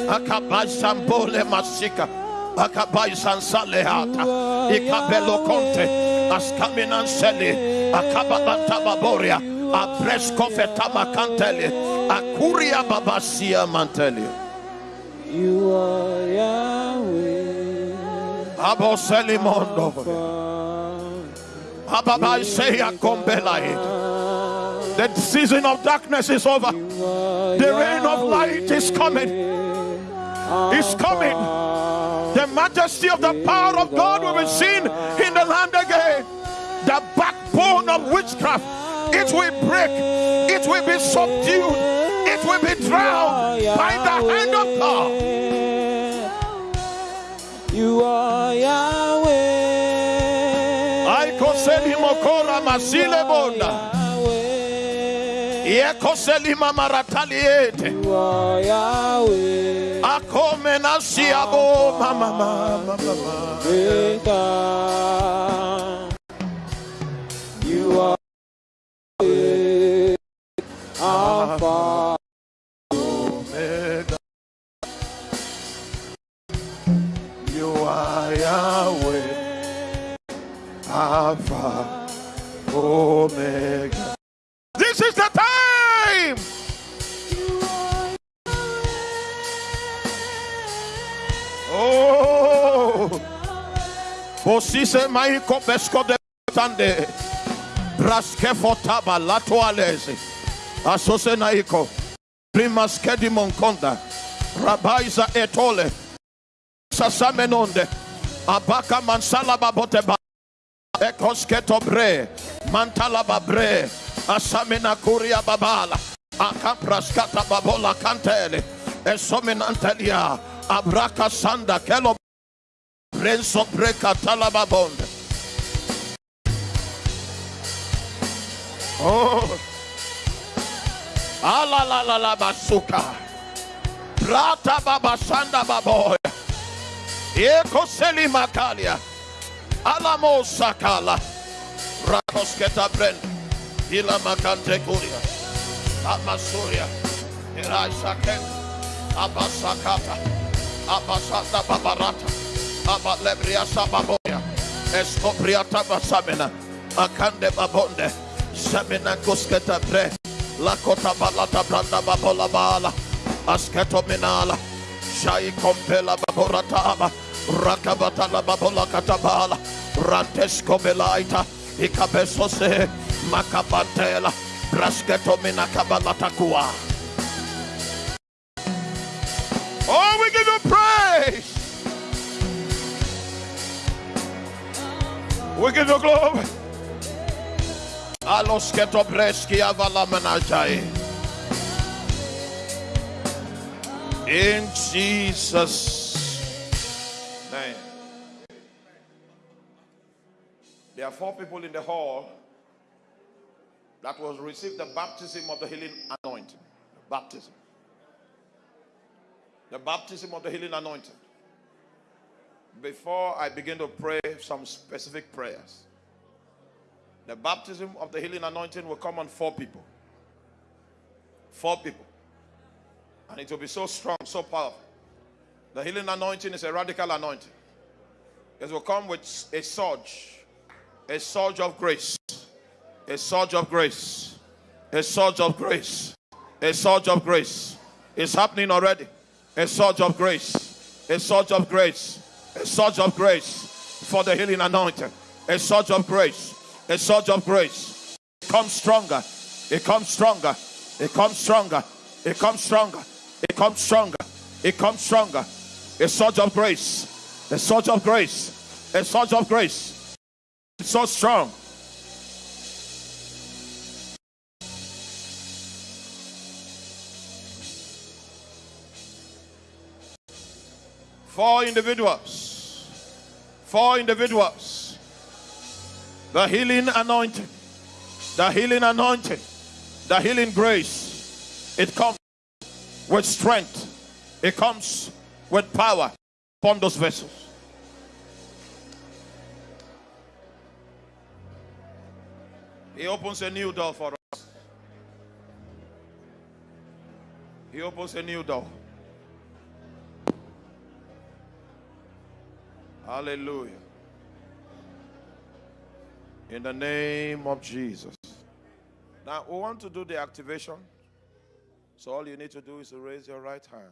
akabai sambole masika. Akabai sansalehata ikabelo konte askaminan seli akababanta baboria fetama kanteli akuria babasia manteli You are Yahweh. aboseli the season of darkness is over. The reign of light is coming. Is coming. The majesty of the power of God will be seen in the land again. The backbone of witchcraft. It will break. It will be subdued. It will be drowned by the hand of God. You are Yahweh. Aikoseli mokora masile bonda yekoselima marataliete You are Yahweh. akome nasiabo mama mama. You are Alpha, Omega. This is the time. Oh, Posise maiko besko de tande, braske fotaba latoalese, asose naiko. Primas Kedimon Konda, Rabaiza Etole, Sasamenonde, Abaka Mansala Baboteba, Ekosketo Bre, Mantala Babre, Asamina Kuria Babala, Akapraskata Babola Cantele, Esominantelia, Abraka Sanda, Kelo Renzo Breka Talababonde. Oh. Ala la la la basuka. Prata baba sanda baboya. Seli makalia. Alamo sakala. Rakosketa brand. Ila makante kuria. Amasuria. Iraisa ken. Abasakata. Abasata babarata. Abalebria sababoya. Escopriata basamina. Akande babonde. Samina kusketa bre. Lakota balata branda babola bala. Asketo minala. Shai kompela baborata aba. Rakabata la babola katabala. Rantesko belaita. Ikabesose. Makabantela. Brasketo mina kabalata kuwa. Oh, we give you praise. We give you glory. Alos keto breski avala menajai. In Jesus' There are four people in the hall that was received the baptism of the healing anointing. Baptism. The baptism of the healing anointing. Before I begin to pray some specific prayers, the baptism of the healing anointing will come on four people. Four people. And it will be so strong, so powerful. The healing anointing is a radical anointing. It will come with a surge, a surge of grace, a surge of grace, a surge of grace, a surge of grace. It's happening already. A surge of grace, a surge of grace, a surge of grace for the healing anointing, a surge of grace, a surge of grace. It comes stronger, it comes stronger, it comes stronger, it comes stronger, it comes stronger, it comes stronger. A surge of grace, a surge of grace, a surge of grace. So strong. Four individuals. Four individuals. The healing anointing. The healing anointing. The healing grace. It comes with strength. It comes with power upon those vessels. He opens a new door for us. He opens a new door. Hallelujah. In the name of Jesus. Now, we want to do the activation. So, all you need to do is to raise your right hand.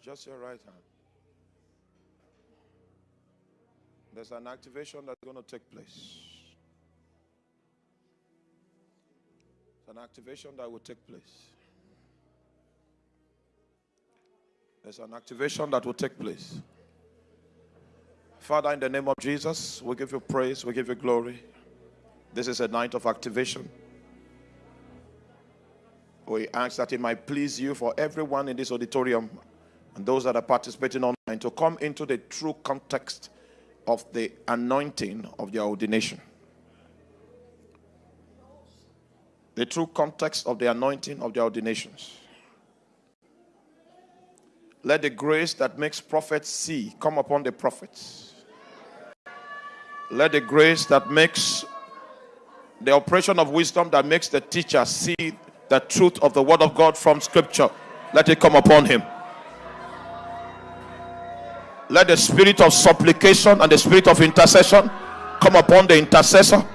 Just your right hand. There's an activation that's going to take place. An activation that will take place. There's an activation that will take place. Father, in the name of Jesus, we give you praise, we give you glory. This is a night of activation. We ask that it might please you for everyone in this auditorium and those that are participating online to come into the true context of the anointing of their ordination. The true context of the anointing of their ordinations. Let the grace that makes prophets see come upon the prophets. Let the grace that makes the operation of wisdom that makes the teacher see the truth of the word of God from scripture, let it come upon him. Let the spirit of supplication and the spirit of intercession come upon the intercessor.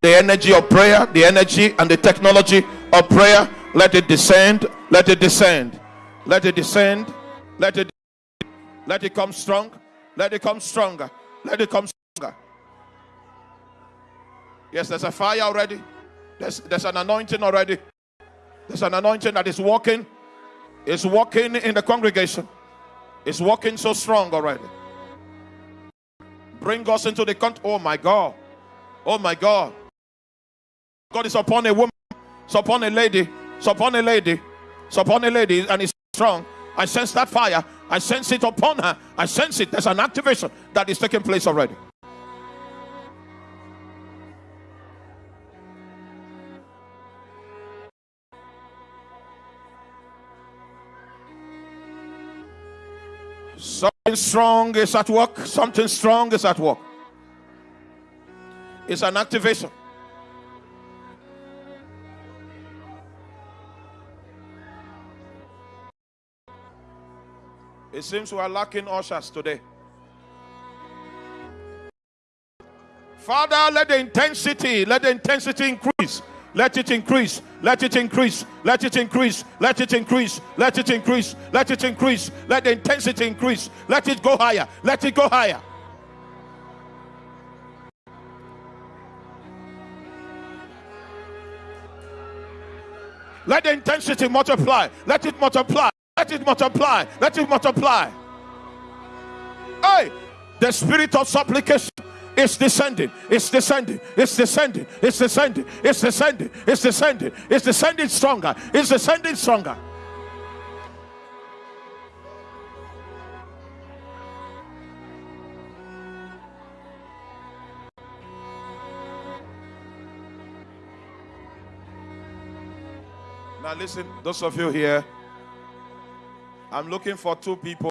The energy of prayer, the energy and the technology of prayer, let it descend, let it descend, let it descend, let it let it come strong, let it come stronger, let it come stronger. Yes, there's a fire already. There's, there's an anointing already. There's an anointing that is walking. It's walking in the congregation. It's walking so strong already. Bring us into the country. Oh my God. Oh my God. God is upon a woman, it's upon a lady, it's upon a lady, it's upon a lady, and it's strong. I sense that fire. I sense it upon her. I sense it. There's an activation that is taking place already. Something strong is at work. Something strong is at work. It's an activation. It seems we are lacking ushers today. Father, let the intensity, let the intensity increase. Let it increase. Let it increase. Let it increase. Let it increase. Let it increase. Let it increase. Let the intensity increase. Let it go higher. Let it go higher. Let the intensity multiply. Let it multiply. Let it multiply. Let it multiply. Hey, the spirit of supplication is descending. It's descending. It's descending. It's descending. It's descending. It's descending. It's descending stronger. It's descending stronger. Now, listen, those of you here, I'm looking for two people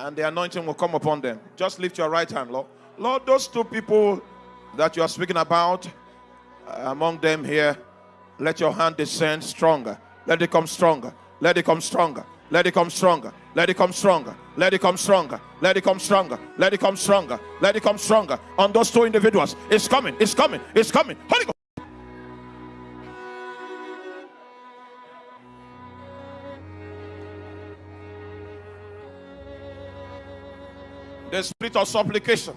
and the anointing will come upon them. Just lift your right hand, Lord. Lord, those two people that you are speaking about, uh, among them here, let your hand descend stronger. Let it come stronger. Let it come stronger. Let it come stronger. Let it come stronger. Let it come stronger. Let it come stronger. Let it come stronger. Let it come stronger. On those two individuals. It's coming. It's coming. It's coming. Holy Ghost. The spirit of supplication.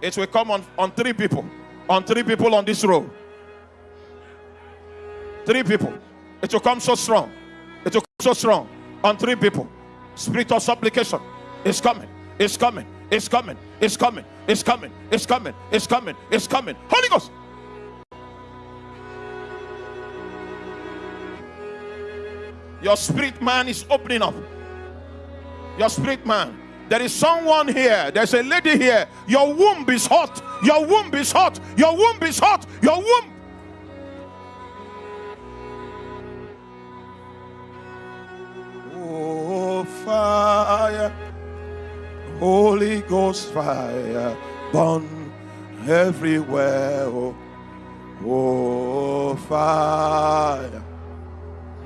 It will come on, on three people. On three people on this row. Three people. It will come so strong. It will come so strong. On three people. Spirit of supplication is coming. It's coming. It's coming. It's coming. It's coming. It's coming. It's coming. It's coming. Holy Ghost. Your spirit man is opening up. Your spirit man there is someone here. There's a lady here. Your womb is hot. Your womb is hot. Your womb is hot. Your womb. Oh, fire. Holy Ghost fire. Burn everywhere. Oh, fire.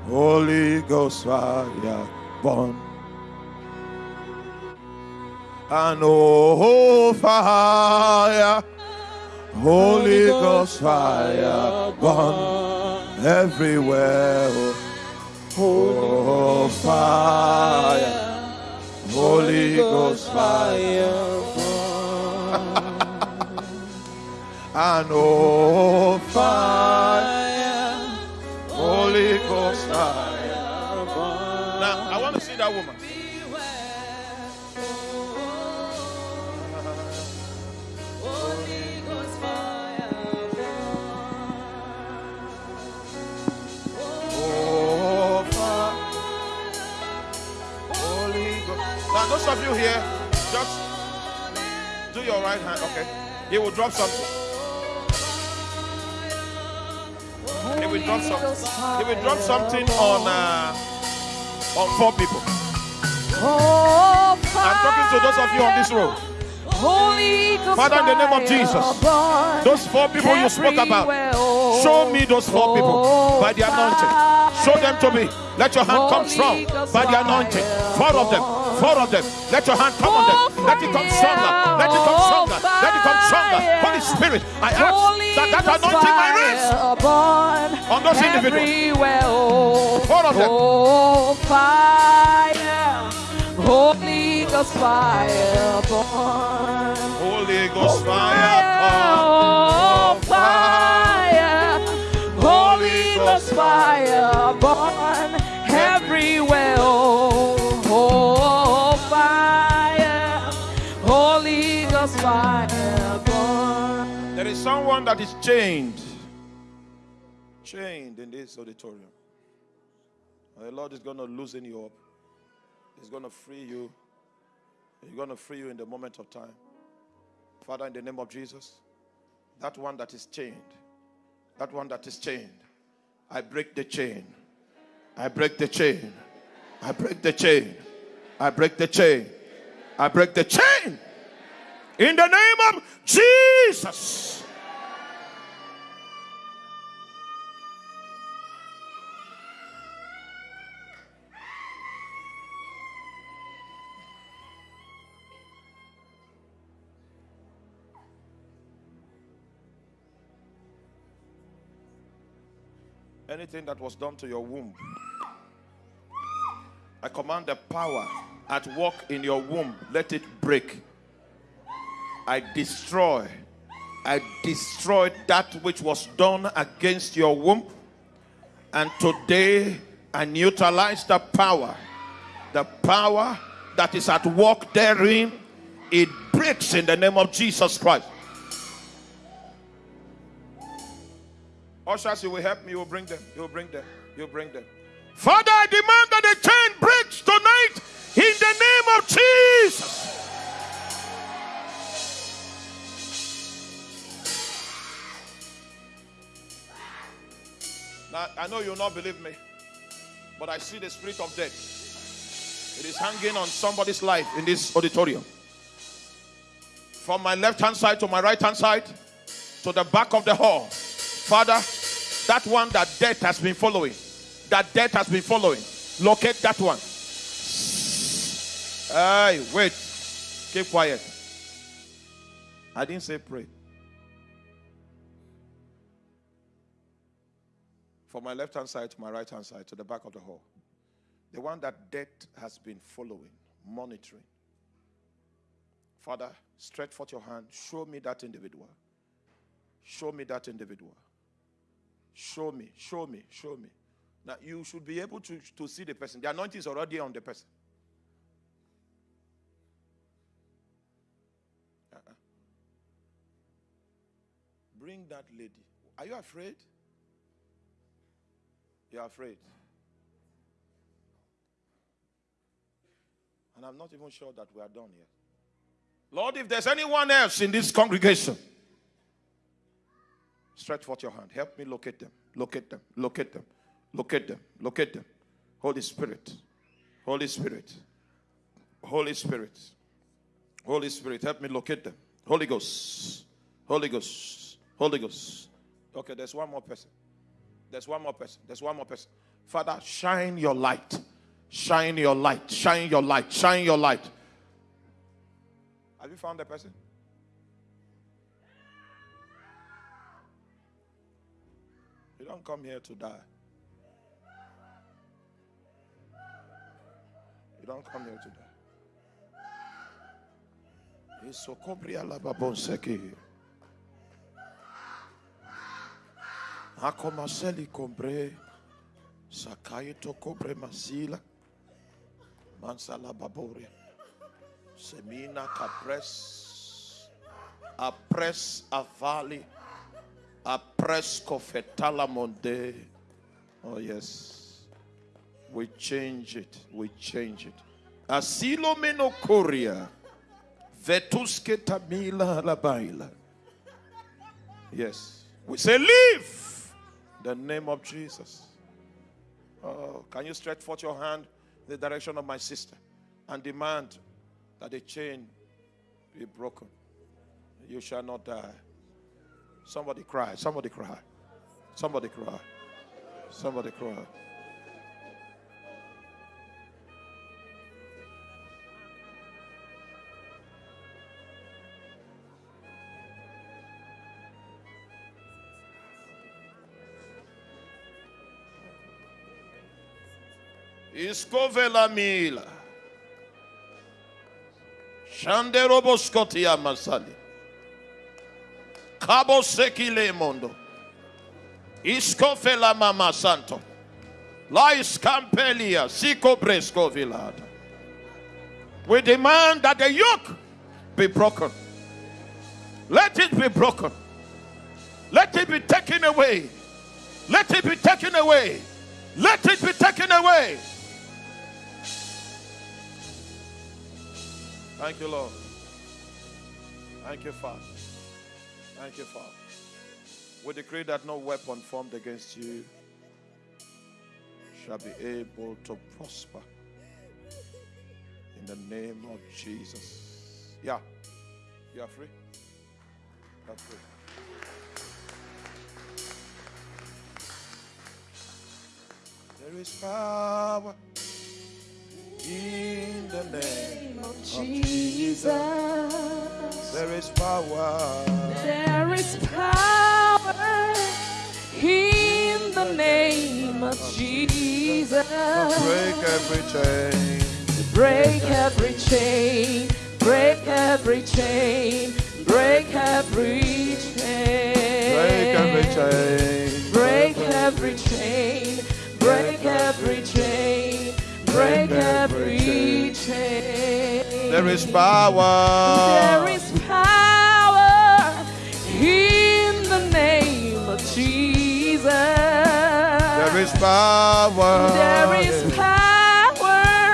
Holy Ghost fire. Burn and oh fire, Holy Ghost fire, burn everywhere. Oh fire, Holy Ghost fire, and oh fire, Holy Ghost fire. Now I want to see that woman. Those of you here, just do your right hand. Okay. He will drop something. He will drop something. He will drop something on uh, on four people. I'm talking to those of you on this road. Holy Father, in the name of Jesus, those four people you spoke about, show me those four people by the anointing. Show them to me. Let your hand come strong by the anointing. Four of them, four of them. Let your hand come on them. Let it come stronger. Let it come stronger. Let it come stronger. Holy Spirit, I ask that that anointing might rest on those individuals. Four of them. Oh, fire. Holy Ghost fire burn. Holy Ghost fire Oh, fire. Holy Ghost fire burn everywhere. There is someone that is chained. Chained in this auditorium. The Lord is going to loosen you up. He's going to free you. He's going to free you in the moment of time. Father, in the name of Jesus, that one that is chained, that one that is chained, I break the chain. I break the chain. I break the chain. I break the chain. I break the chain. In the name of Jesus. Anything that was done to your womb, I command the power at work in your womb, let it break. I destroy, I destroy that which was done against your womb. And today I neutralize the power, the power that is at work therein. It breaks in the name of Jesus Christ. Ushers, you will help me. You will bring them. You will bring them. You will bring them. Father, I demand I know you'll not believe me, but I see the spirit of death. It is hanging on somebody's life in this auditorium. From my left hand side to my right hand side to the back of the hall. Father, that one that death has been following, that death has been following, locate that one. Hey, wait. Keep quiet. I didn't say pray. From my left hand side to my right hand side to the back of the hall. The one that death has been following, monitoring. Father, stretch forth your hand. Show me that individual. Show me that individual. Show me, show me, show me. Now you should be able to, to see the person. The anointing is already on the person. Uh-uh. Bring that lady. Are you afraid? You're afraid. And I'm not even sure that we are done yet. Lord, if there's anyone else in this congregation, stretch forth your hand. Help me locate them. Locate them. Locate them. Locate them. Locate them. Holy Spirit. Holy Spirit. Holy Spirit. Holy Spirit. Help me locate them. Holy Ghost. Holy Ghost. Holy Ghost. Okay, there's one more person. There's one more person. There's one more person. Father, shine your light. Shine your light. Shine your light. Shine your light. Have you found the person? You don't come here to die. You don't come here to die. Isokobria lababonseki. Akomaseli kombre. Sakaito kobre masila. Mansala baboria. Semina capres. Apres avali. Apres kofetala monde. Oh yes. We change it. We change it. Asilo menokoria. Vetuske tamila labaila. Yes. We say leave. The name of Jesus. Oh, can you stretch forth your hand in the direction of my sister and demand that the chain be broken? You shall not die. Somebody cry. Somebody cry. Somebody cry. Somebody cry. Iscovela mila. Shanderobo scotia masali. Cabo sekile mondo. Iscofela mama santo. Lais campelia, sico bresco vilada. We demand that the yoke be broken. Let it be broken. Let it be taken away. Let it be taken away. Let it be taken away. Thank you, Lord. Thank you, Father. Thank you, Father. We decree that no weapon formed against you shall be able to prosper. In the name of Jesus. Yeah. You are free? You are free. There is power in the name of Jesus. There is power. There is power in the name of Jesus. Break every chain. Break every chain, break every chain, break every chain. Break every chain. Break every chain, break every chain, break every chain. There is power. There is power in the name of Jesus. There is power. There is power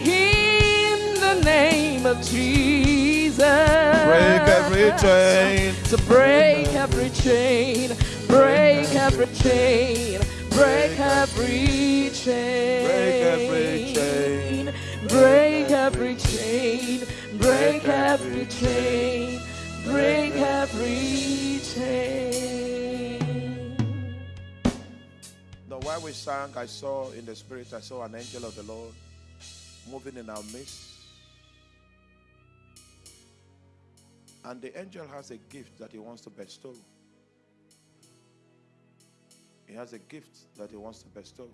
in the name of Jesus. Break every chain. To break every chain, break every chain, break every chain. Break every chain. Break every chain, break every chain, break every chain. Now, while we sang, I saw in the spirit, I saw an angel of the Lord moving in our midst. And the angel has a gift that he wants to bestow. He has a gift that he wants to bestow.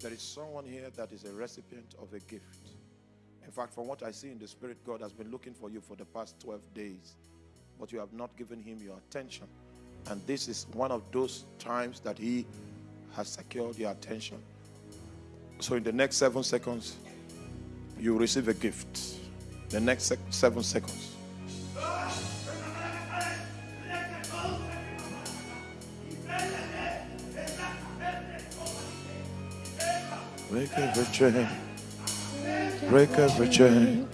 There is someone here that is a recipient of a gift. In fact, from what I see in the spirit, God has been looking for you for the past 12 days, but you have not given him your attention. And this is one of those times that he has secured your attention. So, in the next seven seconds, you receive a gift. The next sec- seven seconds. Break every chain. Break every chain.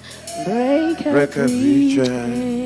Break Break every chain.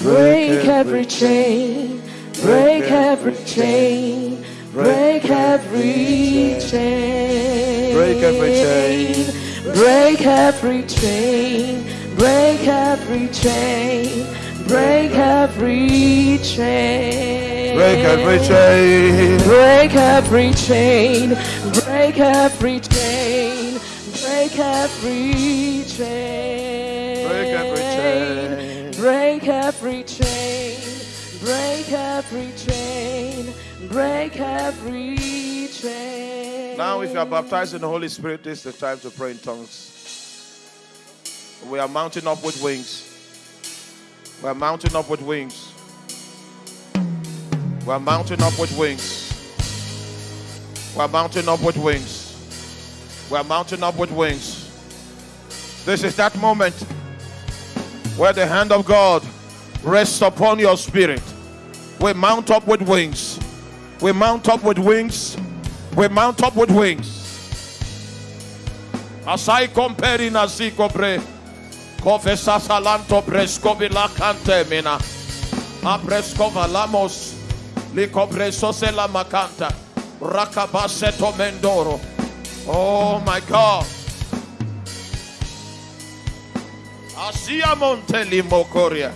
Break every chain. Break every chain. Break every chain. Break every chain. Break every chain. Break every chain. Break every chain. Break every chain. Break every chain. Break every chain. Break every chain. Break every chain. Break every chain. Break every chain. Break every chain. Now, if you are baptized in the Holy Spirit, this is the time to pray in tongues. We are mounting up with wings. We are mounting up with wings. We are mounting up with wings. We are mounting up with wings. We are mounting up with wings. This is that moment where the hand of God rests upon your spirit. We mount up with wings. We mount up with wings. We mount up with wings. Asai comperi na si copre. Kovesa salanto presko bilakante mina, apresko valamos, lamos. Licopreso se la macanta. Rakabaseto mendoro. Oh my God. Asia monteli mokoria.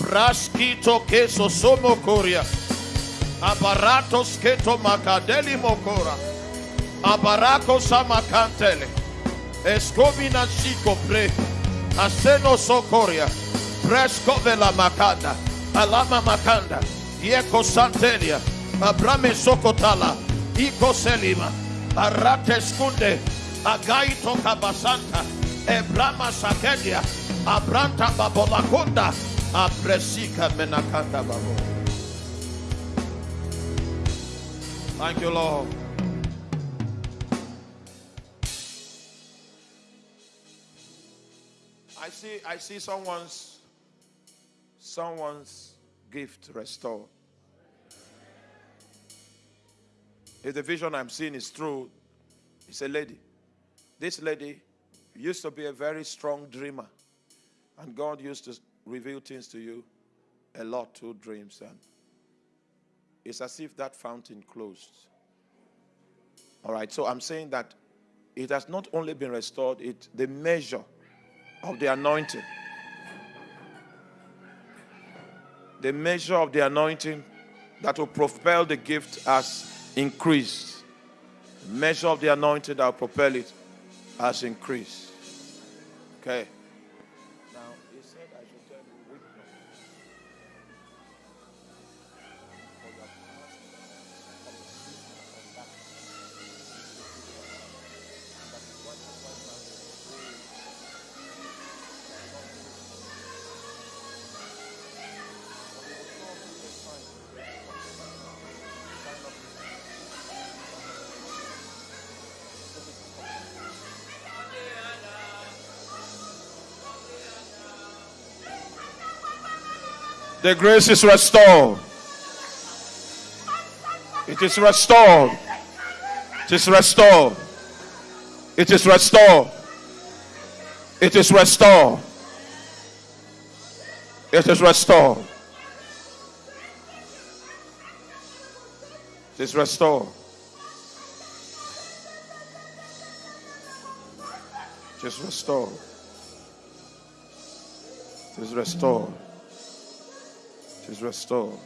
Braskito queso somo coria. Abaratos keto macadeli mokora. Abarako samacantele. Escomina chico pre. Aseno socoria. Fresco vela makanda. Alama makanda. Yeko santelia. Abrame sokotala. Iko selima. Arate skunde. Agaito kabasanta. Ebrama sakedia. Abranta babolakunda. Apresika menakanda babo. Thank you, Lord. See I see someone's someone's gift restored. If the vision I'm seeing is true, it's a lady. This lady used to be a very strong dreamer. And God used to reveal things to you a lot through dreams. And it's as if that fountain closed. All right, so I'm saying that it has not only been restored, it the measure of the anointing. The measure of the anointing that will propel the gift has increased. The measure of the anointing that will propel it has increased. Okay. The grace is restored. It is restored. It is restored. It is restored. It is restored. It is restored. It is restored. It is restored. It is restored. Is restored.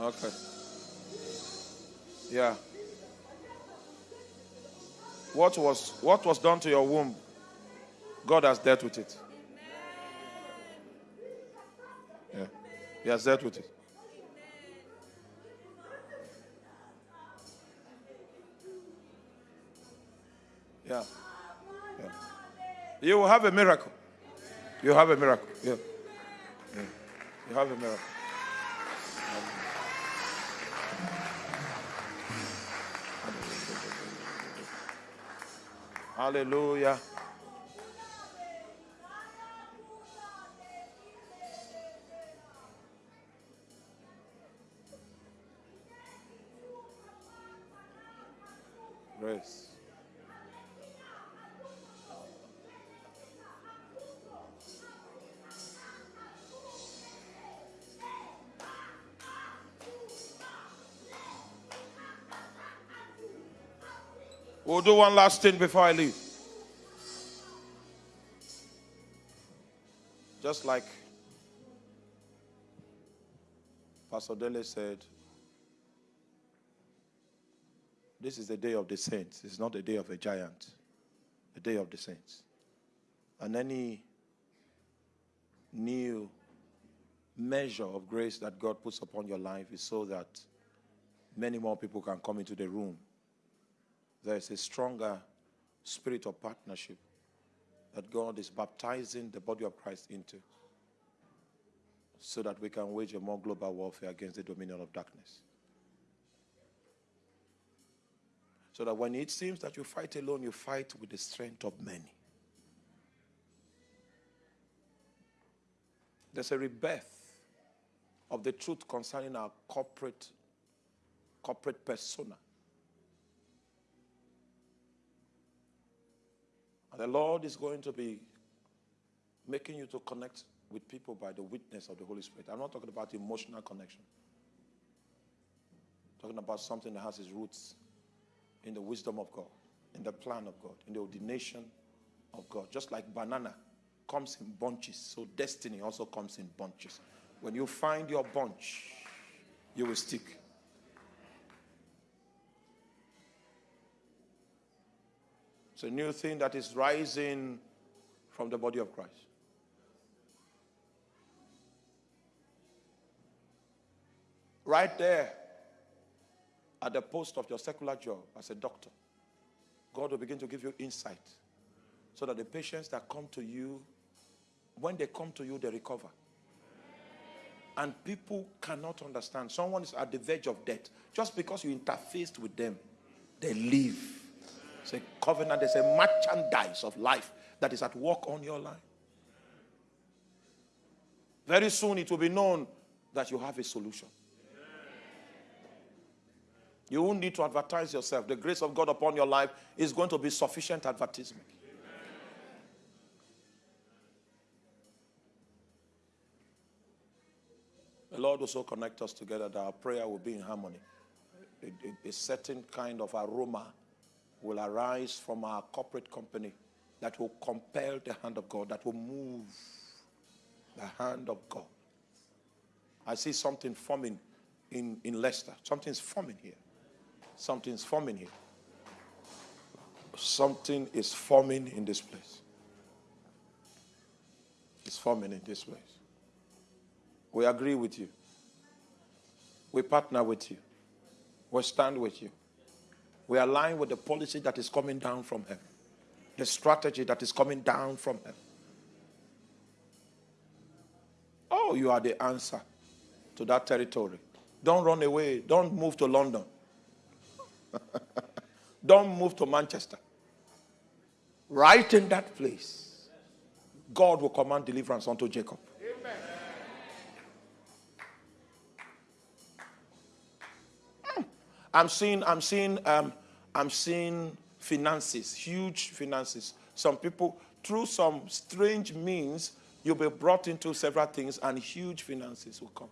Okay. Yeah. What was what was done to your womb? God has dealt with it. Yeah. He has dealt with it. Yeah. Yeah. You will have a miracle. You have a miracle. Yeah. You have a miracle. Hallelujah. We'll do one last thing before I leave. Just like Pastor Dele said, this is the day of the saints. It's not the day of a giant, the day of the saints. And any new measure of grace that God puts upon your life is so that many more people can come into the room there is a stronger spirit of partnership that God is baptizing the body of Christ into so that we can wage a more global warfare against the dominion of darkness. So that when it seems that you fight alone, you fight with the strength of many. There's a rebirth of the truth concerning our corporate corporate persona. And the Lord is going to be making you to connect with people by the witness of the Holy Spirit. I'm not talking about emotional connection. I'm talking about something that has its roots in the wisdom of God, in the plan of God, in the ordination of God. Just like banana comes in bunches, so destiny also comes in bunches. When you find your bunch, you will stick. It's a new thing that is rising from the body of Christ. Right there at the post of your secular job as a doctor, God will begin to give you insight so that the patients that come to you, when they come to you, they recover. And people cannot understand. Someone is at the verge of death. Just because you interfaced with them, they live. Covenant, there's a merchandise of life that is at work on your life. Very soon it will be known that you have a solution. You won't need to advertise yourself. The grace of God upon your life is going to be sufficient advertisement. The Lord also connect us together that our prayer will be in harmony. A, a- a certain kind of aroma will arise from our corporate company that will compel the hand of God, that will move the hand of God. I see something forming in, in Leicester. Something's forming here. Something's forming here. Something is forming in this place. It's forming in this place. We agree with you. We partner with you. We stand with you. We align with the policy that is coming down from heaven, the strategy that is coming down from heaven. Oh, you are the answer to that territory. Don't run away. Don't move to London. *laughs* Don't move to Manchester. Right in that place, God will command deliverance unto Jacob. I'm seeing, I'm seeing, um, I'm seeing finances, huge finances. Some people, through some strange means, you'll be brought into several things and huge finances will come.